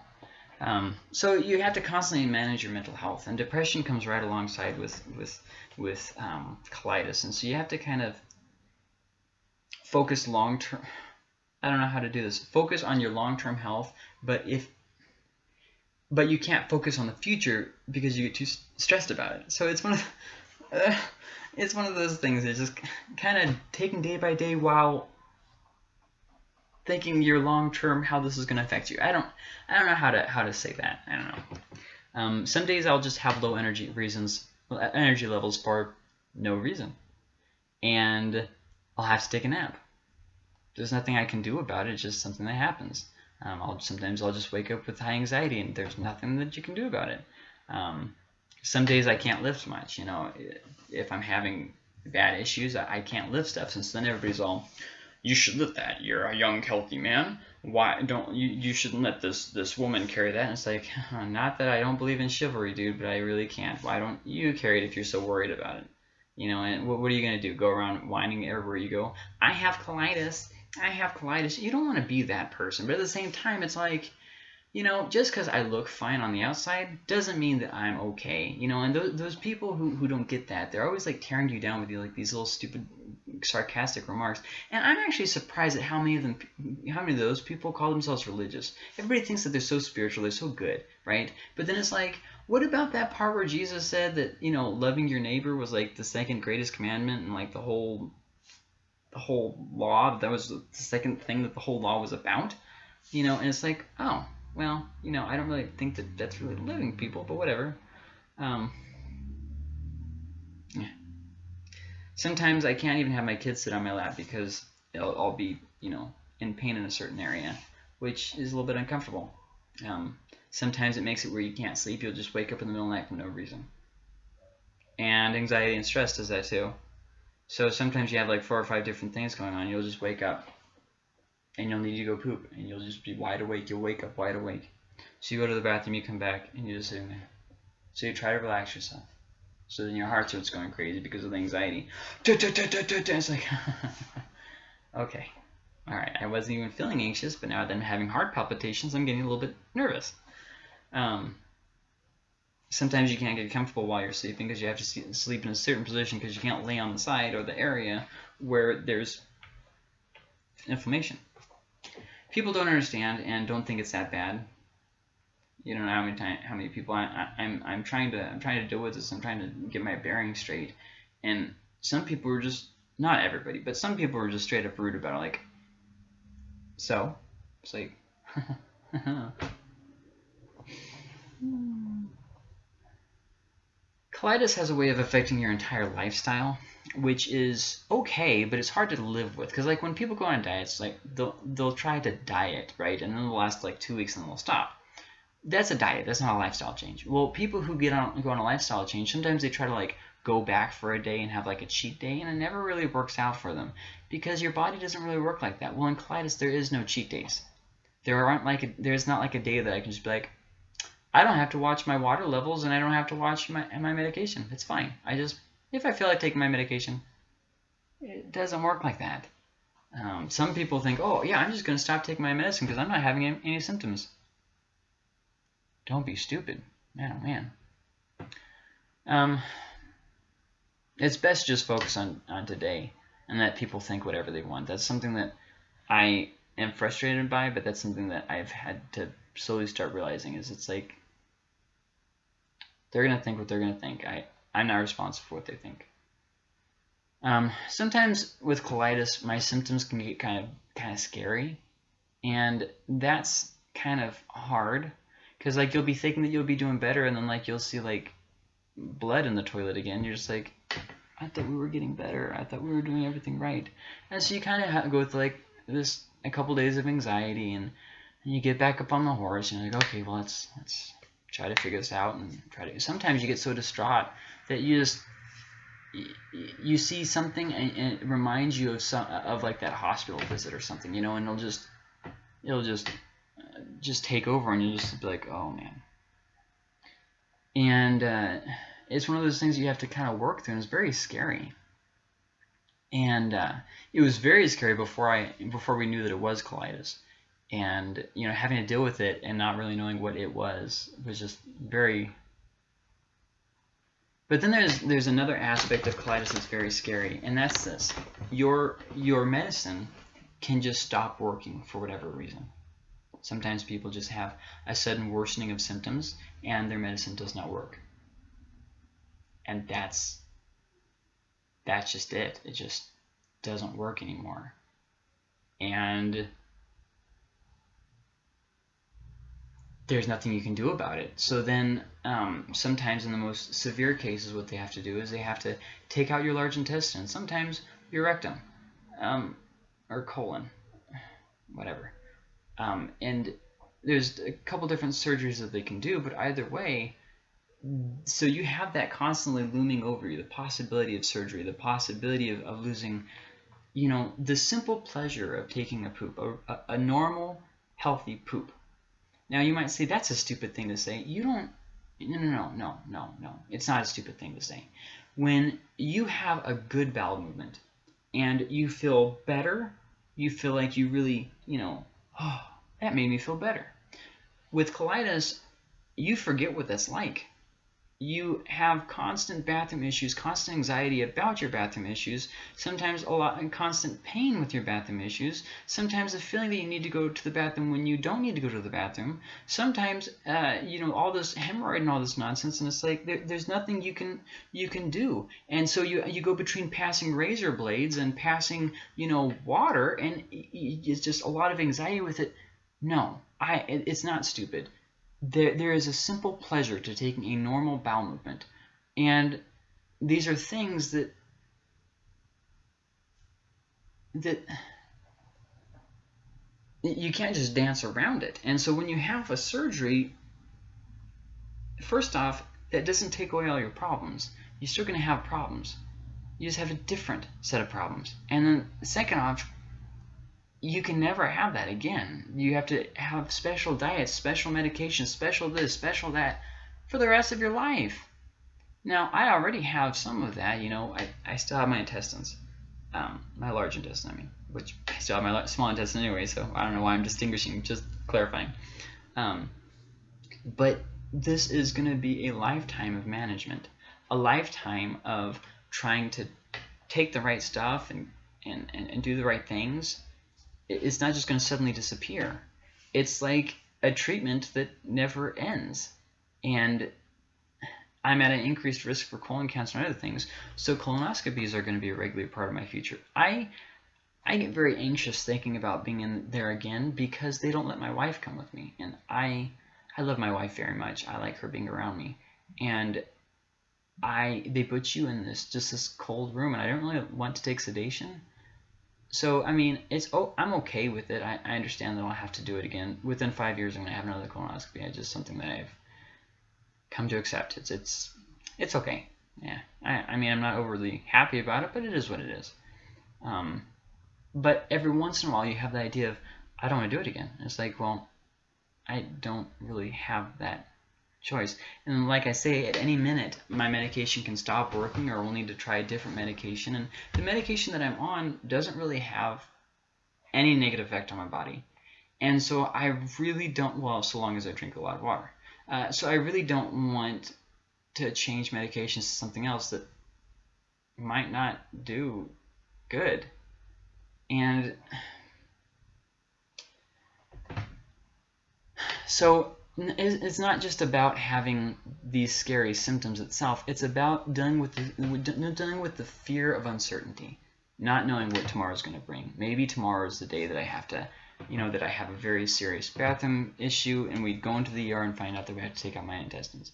Um, so you have to constantly manage your mental health, and depression comes right alongside with with with um, colitis, and so you have to kind of focus long term. I don't know how to do this. Focus on your long term health, but if but you can't focus on the future because you get too stressed about it. So it's one of uh, it's one of those things It's just kind of taking day by day while thinking your long term how this is going to affect you. I don't I don't know how to how to say that. I don't know. Um, some days I'll just have low energy reasons energy levels for no reason, and I'll have to take a nap. There's nothing I can do about it. It's just something that happens. Um, I'll sometimes I'll just wake up with high anxiety, and there's nothing that you can do about it. Um, some days I can't lift much. You know, if I'm having bad issues, I, I can't lift stuff. Since then everybody's all, you should lift that. You're a young, healthy man. Why don't you? You shouldn't let this this woman carry that. And it's like, not that I don't believe in chivalry, dude, but I really can't. Why don't you carry it if you're so worried about it? You know, and what, what are you gonna do? Go around whining everywhere you go? I have colitis. I have colitis. You don't want to be that person, but at the same time, it's like you know, just because I look fine on the outside doesn't mean that I'm okay. You know, and those, those people who, who don't get that, they're always like tearing you down with you like these little stupid sarcastic remarks. And I'm actually surprised at how many of them, how many of those people call themselves religious. Everybody thinks that they're so spiritual, they're so good, right? But then it's like, what about that part where Jesus said that you know loving your neighbor was like the second greatest commandment and like the whole, the whole law that was the second thing that the whole law was about, you know? And it's like, oh, well, you know, I don't really think that that's really living people, but whatever. Um, yeah. Sometimes I can't even have my kids sit on my lap because I'll, I'll be, you know, in pain in a certain area, which is a little bit uncomfortable. Um, sometimes it makes it where you can't sleep. You'll just wake up in the middle of the night for no reason. And anxiety and stress does that too. So sometimes you have like four or five different things going on. You'll just wake up and you'll need to go poop and you'll just be wide awake. You'll wake up wide awake. So you go to the bathroom, you come back, and you're just sitting there. So you try to relax yourself. So then your heart starts going crazy because of the anxiety. It's like, okay, all right. I wasn't even feeling anxious, but now that I'm having heart palpitations, I'm getting a little bit nervous. Um, sometimes you can't get comfortable while you're sleeping because you have to sleep in a certain position because you can't lay on the side or the area where there's inflammation people don't understand and don't think it's that bad. You don't know how many time, how many people I, I, I'm I'm trying to I'm trying to deal with this. I'm trying to get my bearings straight, and some people were just not everybody, but some people were just straight up rude about it. Like, so it's like. Hmm. Colitis has a way of affecting your entire lifestyle which is okay, but it's hard to live with. Because like when people go on diets, like they'll they'll try to diet, right, and then they'll last like two weeks and then they'll stop. That's a diet. That's not a lifestyle change. Well, people who get on go on a lifestyle change, sometimes they try to like go back for a day and have like a cheat day, and it never really works out for them because your body doesn't really work like that. Well, in colitis, there is no cheat days. There aren't like a, there's not like a day that I can just be like, I don't have to watch my water levels and I don't have to watch my my medication. It's fine. I just if I feel like taking my medication. It doesn't work like that. Um, some people think, oh, yeah, I'm just going to stop taking my medicine because I'm not having any, any symptoms. Don't be stupid. Man, oh, man. Um, it's best just focus on, on today and let people think whatever they want. That's something that I am frustrated by, but that's something that I've had to slowly start realizing is it's like they're going to think what they're going to think. I, I'm not responsible for what they think. Um, sometimes with colitis, my symptoms can get kind of kind of scary, and that's kind of hard because like you'll be thinking that you'll be doing better, and then like you'll see like blood in the toilet again. You're just like, I thought we were getting better. I thought we were doing everything right, and so you kind of go with like this a couple days of anxiety, and, and you get back up on the horse, and you're like, okay, well let's let's try to figure this out and try to. Sometimes you get so distraught that you just you see something and it reminds you of some of like that hospital visit or something, you know, and it'll just it'll just just take over and you'll just be like, oh man. and uh, it's one of those things you have to kind of work through and it's very scary and uh, it was very scary before I before we knew that it was colitis and you know having to deal with it and not really knowing what it was was just very but then there's there's another aspect of colitis that's very scary and that's this. Your your medicine can just stop working for whatever reason. Sometimes people just have a sudden worsening of symptoms and their medicine does not work. And that's that's just it. It just doesn't work anymore. And there's nothing you can do about it. So then um, sometimes in the most severe cases what they have to do is they have to take out your large intestine sometimes your rectum um, or colon whatever. Um, and there's a couple different surgeries that they can do but either way so you have that constantly looming over you the possibility of surgery the possibility of, of losing you know the simple pleasure of taking a poop a, a normal healthy poop now you might say that's a stupid thing to say. You don't no no no no no no. It's not a stupid thing to say. When you have a good bowel movement and you feel better you feel like you really you know oh that made me feel better. With colitis you forget what that's like you have constant bathroom issues, constant anxiety about your bathroom issues, sometimes a lot of constant pain with your bathroom issues, sometimes a feeling that you need to go to the bathroom when you don't need to go to the bathroom, sometimes uh, you know all this hemorrhoid and all this nonsense, and it's like there, there's nothing you can you can do, and so you you go between passing razor blades and passing you know water, and it's just a lot of anxiety with it. No, I it's not stupid there, there is a simple pleasure to taking a normal bowel movement. And these are things that that you can't just dance around it. And so when you have a surgery, first off, that doesn't take away all your problems. You're still going to have problems. You just have a different set of problems. And then second off, you can never have that again. You have to have special diets, special medications, special this, special that for the rest of your life. Now, I already have some of that. You know, I, I still have my intestines, um, my large intestine, I mean, which I still have my small intestine anyway, so I don't know why I'm distinguishing, just clarifying. Um, but this is going to be a lifetime of management, a lifetime of trying to take the right stuff and, and, and, and do the right things it's not just going to suddenly disappear. It's like a treatment that never ends. And I'm at an increased risk for colon cancer and other things, so colonoscopies are going to be a regular part of my future. I I get very anxious thinking about being in there again because they don't let my wife come with me, and I I love my wife very much. I like her being around me, and I they put you in this just this cold room, and I don't really want to take sedation. So I mean, it's oh, I'm okay with it. I, I understand that I'll have to do it again within five years. I'm gonna have another colonoscopy. It's just something that I've come to accept. It's it's it's okay. Yeah. I I mean, I'm not overly happy about it, but it is what it is. Um, but every once in a while, you have the idea of I don't want to do it again. It's like, well, I don't really have that choice. And like I say, at any minute, my medication can stop working or we'll need to try a different medication. And the medication that I'm on doesn't really have any negative effect on my body. And so I really don't, well, so long as I drink a lot of water. Uh, so I really don't want to change medications to something else that might not do good. And so it's not just about having these scary symptoms itself. It's about dealing with the, dealing with the fear of uncertainty, not knowing what tomorrow is going to bring. Maybe tomorrow is the day that I have to, you know, that I have a very serious bathroom issue, and we go into the ER and find out that we have to take out my intestines.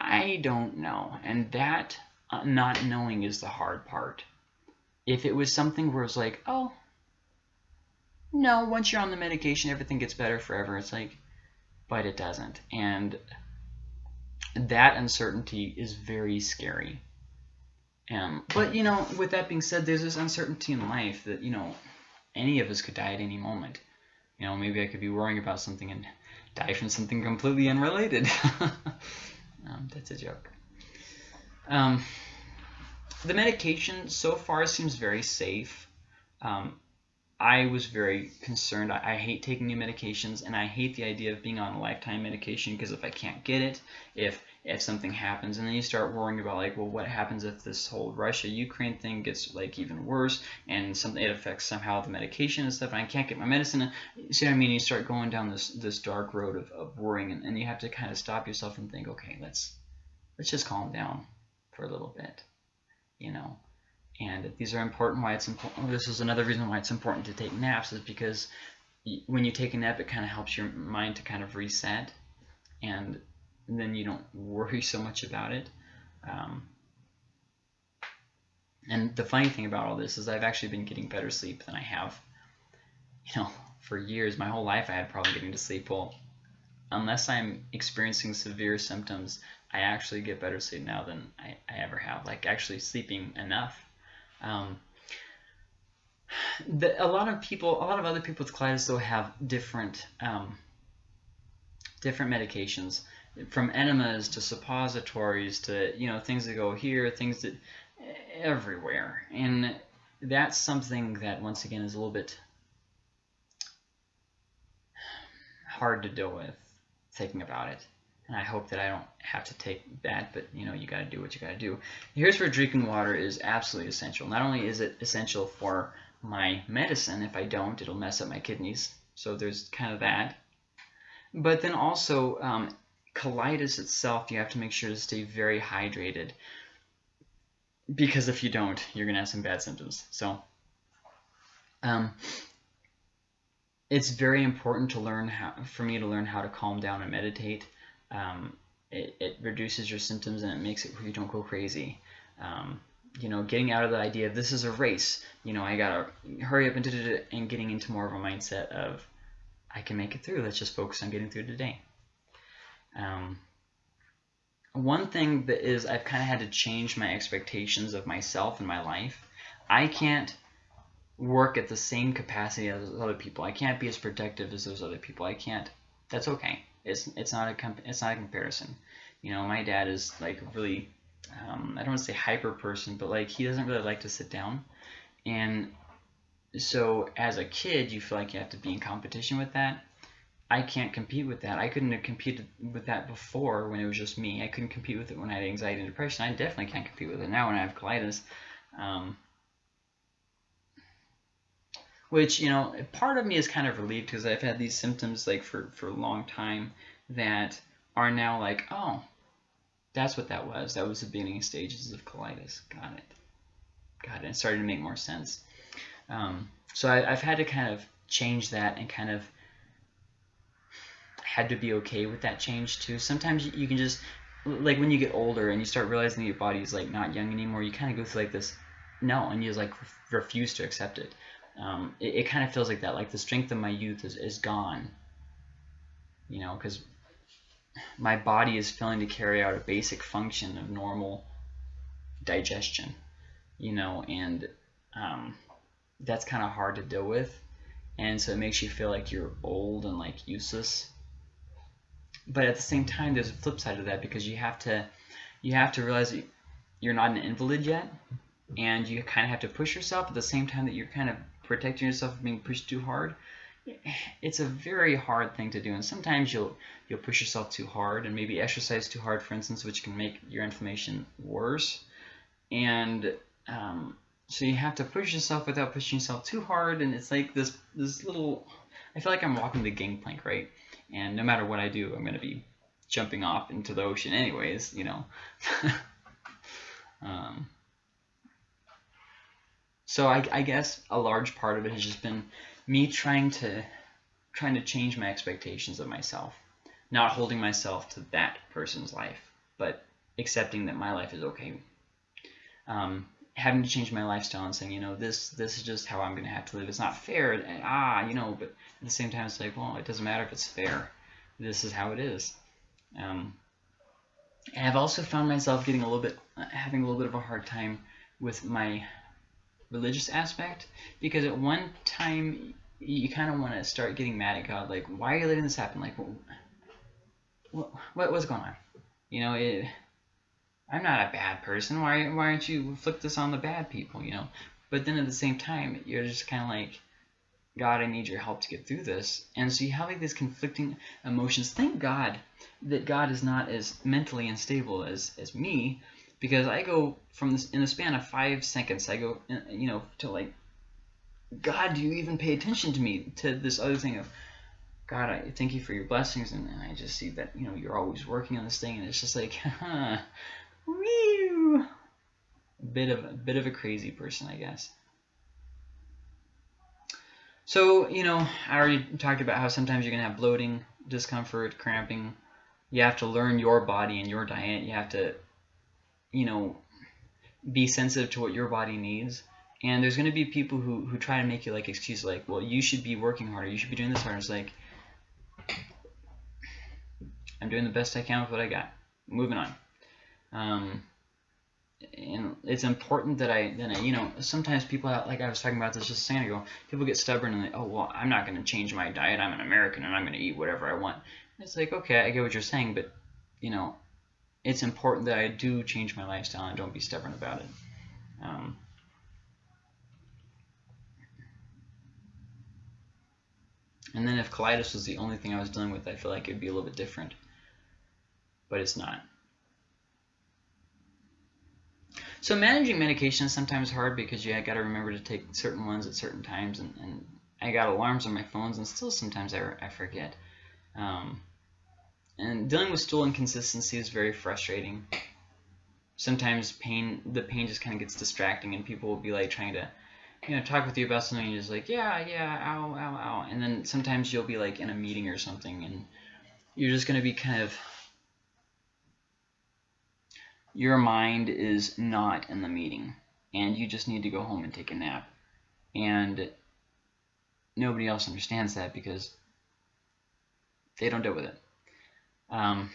I don't know, and that uh, not knowing is the hard part. If it was something where it's like, oh, no, once you're on the medication, everything gets better forever. It's like, but it doesn't. And that uncertainty is very scary. Um, but, you know, with that being said, there's this uncertainty in life that, you know, any of us could die at any moment. You know, maybe I could be worrying about something and die from something completely unrelated. Um, that's a joke. Um, the medication so far seems very safe. Um, I was very concerned. I, I, hate taking new medications, and I hate the idea of being on a lifetime medication because if I can't get it, if if something happens, and then you start worrying about like, well, what happens if this whole Russia-Ukraine thing gets like even worse, and something it affects somehow the medication and stuff, and I can't get my medicine. See what I mean? You start going down this this dark road of, of worrying, and, and you have to kind of stop yourself and think, okay, let's let's just calm down for a little bit, you know and these are important why it's important this is another reason why it's important to take naps is because when you take a nap it kind of helps your mind to kind of reset and then you don't worry so much about it. Um, and the funny thing about all this is I've actually been getting better sleep than I have you know for years. My whole life I had problem getting to sleep. Well unless I'm experiencing severe symptoms I actually get better sleep now than I, I ever have. Like actually sleeping enough um, the, a lot of people, a lot of other people with colitis though have different um, different medications, from enemas to suppositories to you know things that go here, things that everywhere, and that's something that once again is a little bit hard to deal with thinking about it and I hope that I don't have to take that, but you know, you got to do what you got to do. Here's where drinking water is absolutely essential. Not only is it essential for my medicine, if I don't, it'll mess up my kidneys. So there's kind of that. But then also, um, colitis itself, you have to make sure to stay very hydrated. Because if you don't, you're going to have some bad symptoms. So, um, it's very important to learn how, for me to learn how to calm down and meditate um, it, it reduces your symptoms and it makes it where you don't go crazy. Um, you know, getting out of the idea of this is a race. You know, I gotta hurry up and da, da, da, and getting into more of a mindset of I can make it through. Let's just focus on getting through today. Um, one thing that is I've kind of had to change my expectations of myself and my life. I can't work at the same capacity as other people. I can't be as productive as those other people. I can't. That's okay. It's it's not a comp- it's not a comparison. You know, my dad is like really um, I don't want to say hyper person, but like he doesn't really like to sit down, and so as a kid, you feel like you have to be in competition with that. I can't compete with that. I couldn't have competed with that before when it was just me. I couldn't compete with it when I had anxiety and depression. I definitely can't compete with it now when I have colitis. Um, which you know part of me is kind of relieved because I've had these symptoms like for for a long time that are now like oh that's what that was. That was the beginning stages of colitis. Got it. Got it. It started to make more sense. Um, so I, have had to kind of change that and kind of had to be okay with that change too. Sometimes you can just like when you get older and you start realizing that your body is like not young anymore you kind of go through like this no and you just like refuse to accept it um, it, it kind of feels like that. Like the strength of my youth is, is gone. You know, because my body is failing to carry out a basic function of normal digestion. You know, and um, that's kind of hard to deal with. And so it makes you feel like you're old and like useless. But at the same time, there's a flip side of that because you have to you have to realize you're not an invalid yet, and you kind of have to push yourself at the same time that you're kind of protecting yourself from being pushed too hard it's a very hard thing to do. And sometimes you'll you'll push yourself too hard and maybe exercise too hard for instance which can make your inflammation worse. And um, so you have to push yourself without pushing yourself too hard. And it's like this this little I feel like I'm walking the gangplank right? And no matter what I do I'm gonna be jumping off into the ocean anyways you know? Um, so I, I guess a large part of it has just been me trying to trying to change my expectations of myself, not holding myself to that person's life, but accepting that my life is okay. Um, having to change my lifestyle and saying, you know, this this is just how I'm going to have to live. It's not fair, and, ah, you know, but at the same time, it's like, well, it doesn't matter if it's fair. This is how it is. Um, and I've also found myself getting a little bit, having a little bit of a hard time with my religious aspect because at one time you kind of want to start getting mad at God, like, why are you letting this happen? Like, what, what what's going on? You know, it, I'm not a bad person. Why why aren't you flip this on the bad people? You know, but then at the same time, you're just kind of like, God, I need your help to get through this. And so you have like these conflicting emotions. Thank God that God is not as mentally unstable as as me, because I go from this in a span of five seconds. I go, you know, to like, God, do you even pay attention to me? To this other thing of, God, I thank you for your blessings, and, and I just see that you know you're always working on this thing, and it's just like, huh, bit of a bit of a crazy person, I guess. So, you know, I already talked about how sometimes you're to have bloating, discomfort, cramping. You have to learn your body and your diet. You have to, you know, be sensitive to what your body needs. And there's going to be people who, who try to make you like excuses like, well, you should be working harder. You should be doing this harder. It's like, I'm doing the best I can with what I got. Moving on. Um, and it's important that I then I, you know sometimes people like I was talking about this just a second ago people get stubborn and they oh well I'm not going to change my diet I'm an American and I'm going to eat whatever I want and it's like okay I get what you're saying but you know it's important that I do change my lifestyle and don't be stubborn about it. Um, and then if colitis was the only thing I was dealing with I feel like it'd be a little bit different. But it's not. So managing medication is sometimes hard because you got to remember to take certain ones at certain times, and, and, I got alarms on my phones, and still sometimes I, I forget. Um, and dealing with stool inconsistency is very frustrating. Sometimes pain, the pain just kind of gets distracting, and people will be like trying to, you know, talk with you about something, and you're just like, yeah, yeah, ow, ow, ow, and then sometimes you'll be like in a meeting or something, and you're just going to be kind of your mind is not in the meeting and you just need to go home and take a nap. And nobody else understands that because they don't deal with it. Um,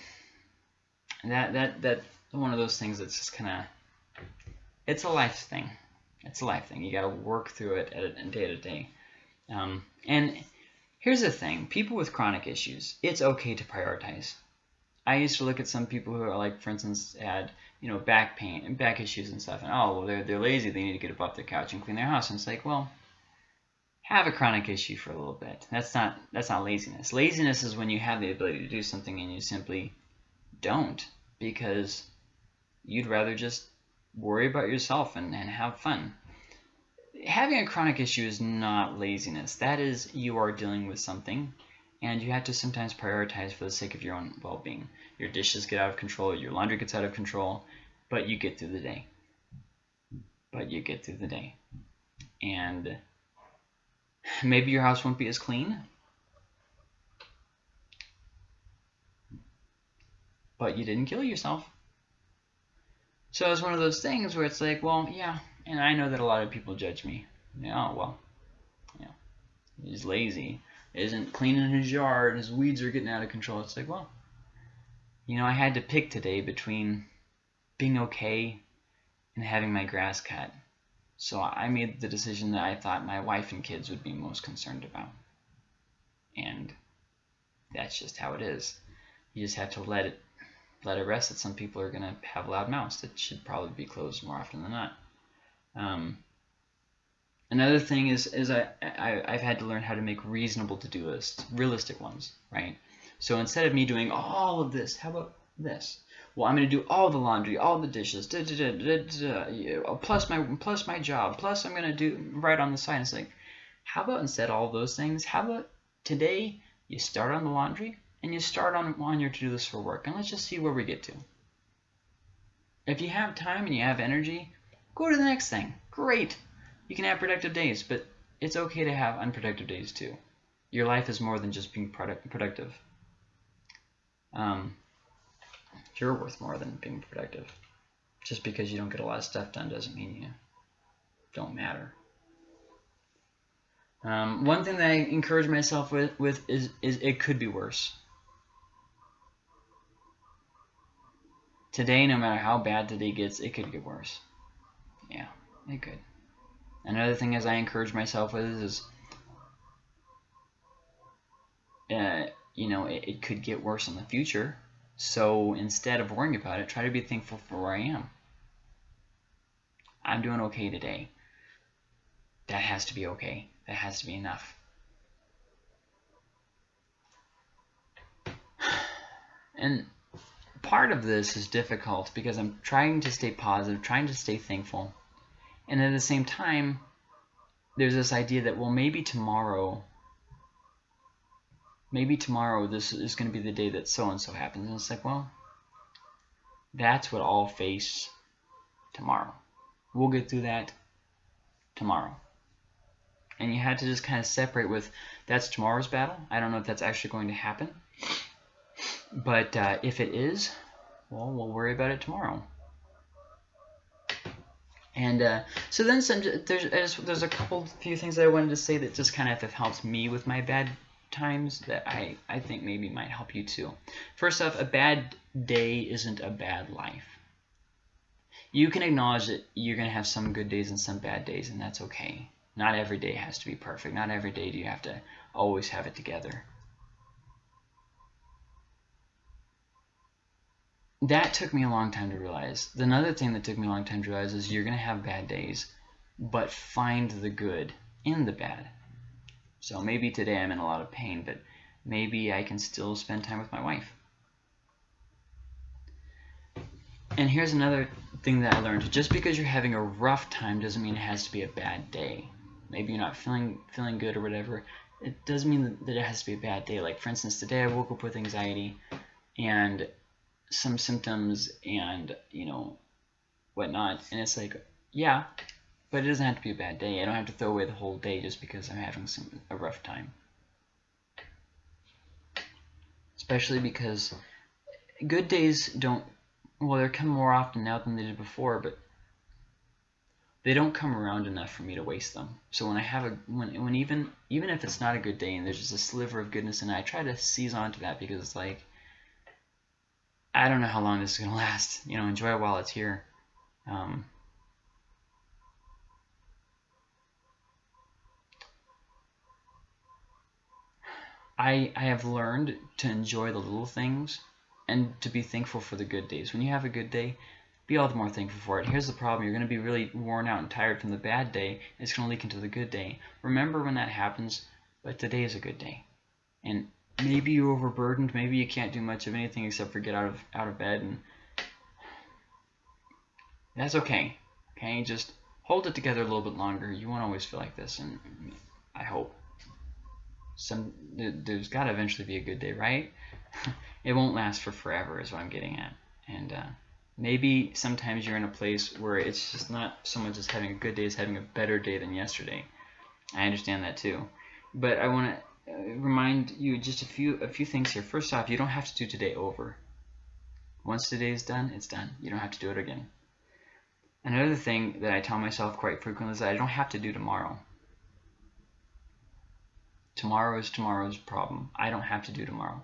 that that that one of those things that's just kind of it's a life thing. It's a life thing. You got to work through it at day to day. Um, and here's the thing: people with chronic issues, it's okay to prioritize. I used to look at some people who are like, for instance, had you know back pain and back issues and stuff, and oh well, they're they're lazy. They need to get up off their couch and clean their house. And it's like, well, have a chronic issue for a little bit. That's not that's not laziness. Laziness is when you have the ability to do something and you simply don't because you'd rather just worry about yourself and, and have fun. Having a chronic issue is not laziness. That is you are dealing with something and you have to sometimes prioritize for the sake of your own well-being. Your dishes get out of control, your laundry gets out of control, but you get through the day. But you get through the day. And maybe your house won't be as clean, but you didn't kill yourself. So it's one of those things where it's like, well, yeah, and I know that a lot of people judge me. Yeah, oh, well, yeah, he's lazy isn't cleaning his yard, his weeds are getting out of control. It's like, well, you know, I had to pick today between being okay and having my grass cut. So I made the decision that I thought my wife and kids would be most concerned about. And that's just how it is. You just have to let it let it rest that some people are going to have loud mouths that should probably be closed more often than not. Um, Another thing is, is I, I, I've had to learn how to make reasonable to-do lists, realistic ones, right? So instead of me doing all of this, how about this? Well, I'm going to do all the laundry, all the dishes, da, da, da, plus my plus my job, plus I'm going to do right on the side. It's like, how about instead all those things? How about today you start on the laundry and you start on on your to-do list for work, and let's just see where we get to. If you have time and you have energy, go to the next thing. Great. You can have productive days, but it's okay to have unproductive days too. Your life is more than just being product productive. Um, you're worth more than being productive. Just because you don't get a lot of stuff done doesn't mean you don't matter. Um, one thing that I encourage myself with, with is, is it could be worse. Today, no matter how bad today gets, it could get worse. Yeah, it could. Another thing as I encourage myself with is, uh, you know, it, it, could get worse in the future. So instead of worrying about it, try to be thankful for where I am. I'm doing okay today. That has to be okay. That has to be enough. And part of this is difficult because I'm trying to stay positive, trying to stay thankful. And at the same time, there's this idea that, well, maybe tomorrow, maybe tomorrow this is going to be the day that so-and-so happens. And it's like, well, that's what I'll face tomorrow. We'll get through that tomorrow. And you had to just kind of separate with, that's tomorrow's battle. I don't know if that's actually going to happen. But uh, if it is, well, we'll worry about it tomorrow. And uh, so then some, there's, there's a couple few things that I wanted to say that just kind of helped me with my bad times that I, I think maybe might help you too. First off, a bad day isn't a bad life. You can acknowledge that you're going to have some good days and some bad days, and that's okay. Not every day has to be perfect. Not every day do you have to always have it together. that took me a long time to realize. Another thing that took me a long time to realize is you're going to have bad days, but find the good in the bad. So maybe today I'm in a lot of pain, but maybe I can still spend time with my wife. And here's another thing that I learned. Just because you're having a rough time doesn't mean it has to be a bad day. Maybe you're not feeling feeling good or whatever. It doesn't mean that it has to be a bad day. Like, for instance, today I woke up with anxiety and some symptoms and you know whatnot and it's like yeah but it doesn't have to be a bad day I don't have to throw away the whole day just because I'm having some a rough time especially because good days don't well they come more often now than they did before but they don't come around enough for me to waste them. So when I have a when when even even if it's not a good day and there's just a sliver of goodness it, I try to seize onto that because it's like I don't know how long this is going to last. You know, enjoy it while it's here. Um, I, I have learned to enjoy the little things and to be thankful for the good days. When you have a good day, be all the more thankful for it. Here's the problem. You're going to be really worn out and tired from the bad day. It's going to leak into the good day. Remember when that happens, but today is a good day. And maybe you're overburdened. Maybe you can't do much of anything except for get out of out of bed, and that's okay. Okay, just hold it together a little bit longer. You won't always feel like this, and I hope some there's got to eventually be a good day, right? it won't last for forever, is what I'm getting at, and. Uh, maybe sometimes you're in a place where it's just not so much as having a good day as having a better day than yesterday. I understand that too. But I want to uh, remind you just a few a few things here. First off, you don't have to do today over. Once today is done, it's done. You don't have to do it again. Another thing that I tell myself quite frequently is that I don't have to do tomorrow. Tomorrow is tomorrow's problem. I don't have to do tomorrow.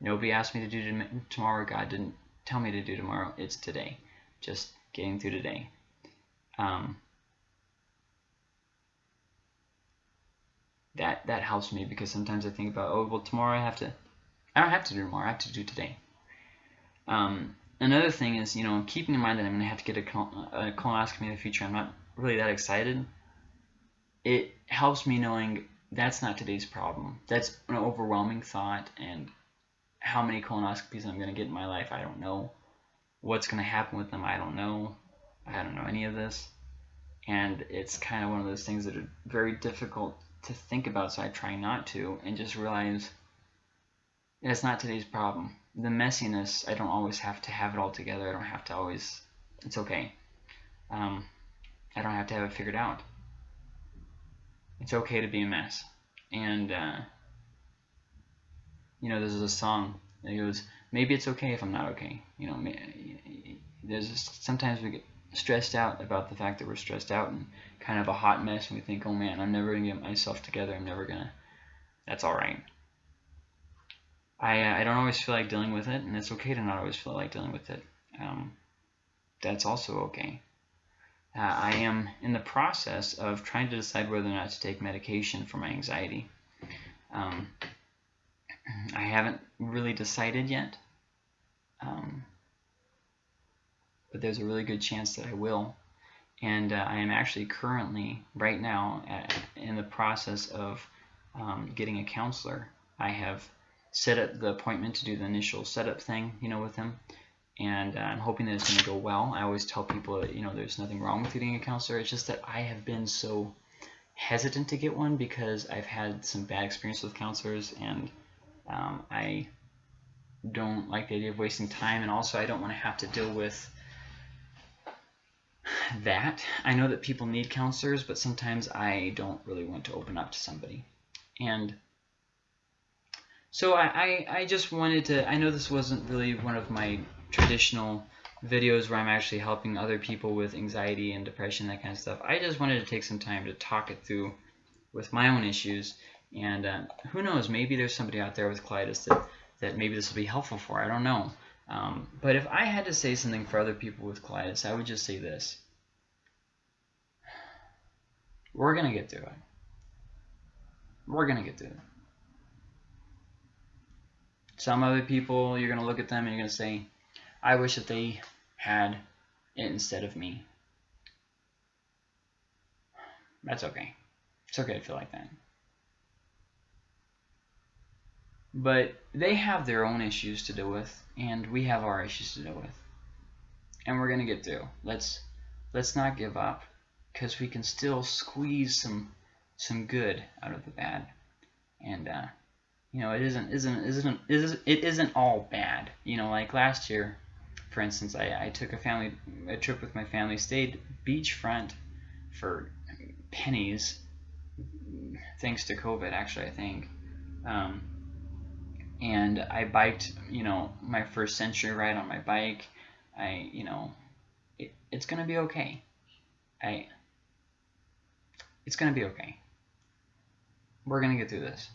Nobody asked me to do tomorrow. God didn't tell me to do tomorrow. It's today. Just getting through today. Um, that that helps me because sometimes I think about oh well tomorrow I have to I don't have to do tomorrow I have to do today. Um, another thing is you know keeping in mind that I'm going to have to get a, a colonoscopy in the future. I'm not really that excited. It helps me knowing that's not today's problem. That's an overwhelming thought, and how many colonoscopies I'm going to get in my life, I don't know. What's going to happen with them, I don't know. I don't know any of this. And it's kind of one of those things that are very difficult to think about, so I try not to, and just realize that's not today's problem. The messiness, I don't always have to have it all together. I don't have to always, it's okay. Um, I don't have to have it figured out. It's okay to be a mess. And, uh, you know, there's a song that goes, maybe it's okay if I'm not okay. You know, there's just, sometimes we get stressed out about the fact that we're stressed out and kind of a hot mess and we think, oh man, I'm never going to get myself together. I'm never going to. That's all right. I, uh, I don't always feel like dealing with it, and it's okay to not always feel like dealing with it. Um, that's also okay. Uh, I am in the process of trying to decide whether or not to take medication for my anxiety. Um, I haven't really decided yet. Um, but there's a really good chance that I will. And uh, I am actually currently, right now, at, in the process of um, getting a counselor. I have set up the appointment to do the initial setup thing, you know, with him. And uh, I'm hoping that it's going to go well. I always tell people that, you know, there's nothing wrong with getting a counselor. It's just that I have been so hesitant to get one because I've had some bad experience with counselors and um, I don't like the idea of wasting time and also I don't want to have to deal with that. I know that people need counselors, but sometimes I don't really want to open up to somebody. And so I, I, I just wanted to, I know this wasn't really one of my traditional videos where I'm actually helping other people with anxiety and depression, that kind of stuff. I just wanted to take some time to talk it through with my own issues. And uh, who knows, maybe there's somebody out there with colitis that, that maybe this will be helpful for. I don't know. Um, but if I had to say something for other people with colitis, I would just say this. We're going to get through it. We're going to get through it. Some other people, you're going to look at them and you're going to say, I wish that they had it instead of me. That's okay. It's okay to feel like that. But they have their own issues to deal with, and we have our issues to deal with. And we're gonna get through. Let's let's not give up, because we can still squeeze some some good out of the bad. And uh, you know, it isn't isn't isn't it isn't all bad. You know, like last year, for instance, I, I took a family a trip with my family, stayed beachfront for pennies, thanks to COVID, actually, I think. Um, and I biked, you know, my first century ride on my bike. I, you know, it, it's gonna be okay. I, it's gonna be okay. We're gonna get through this.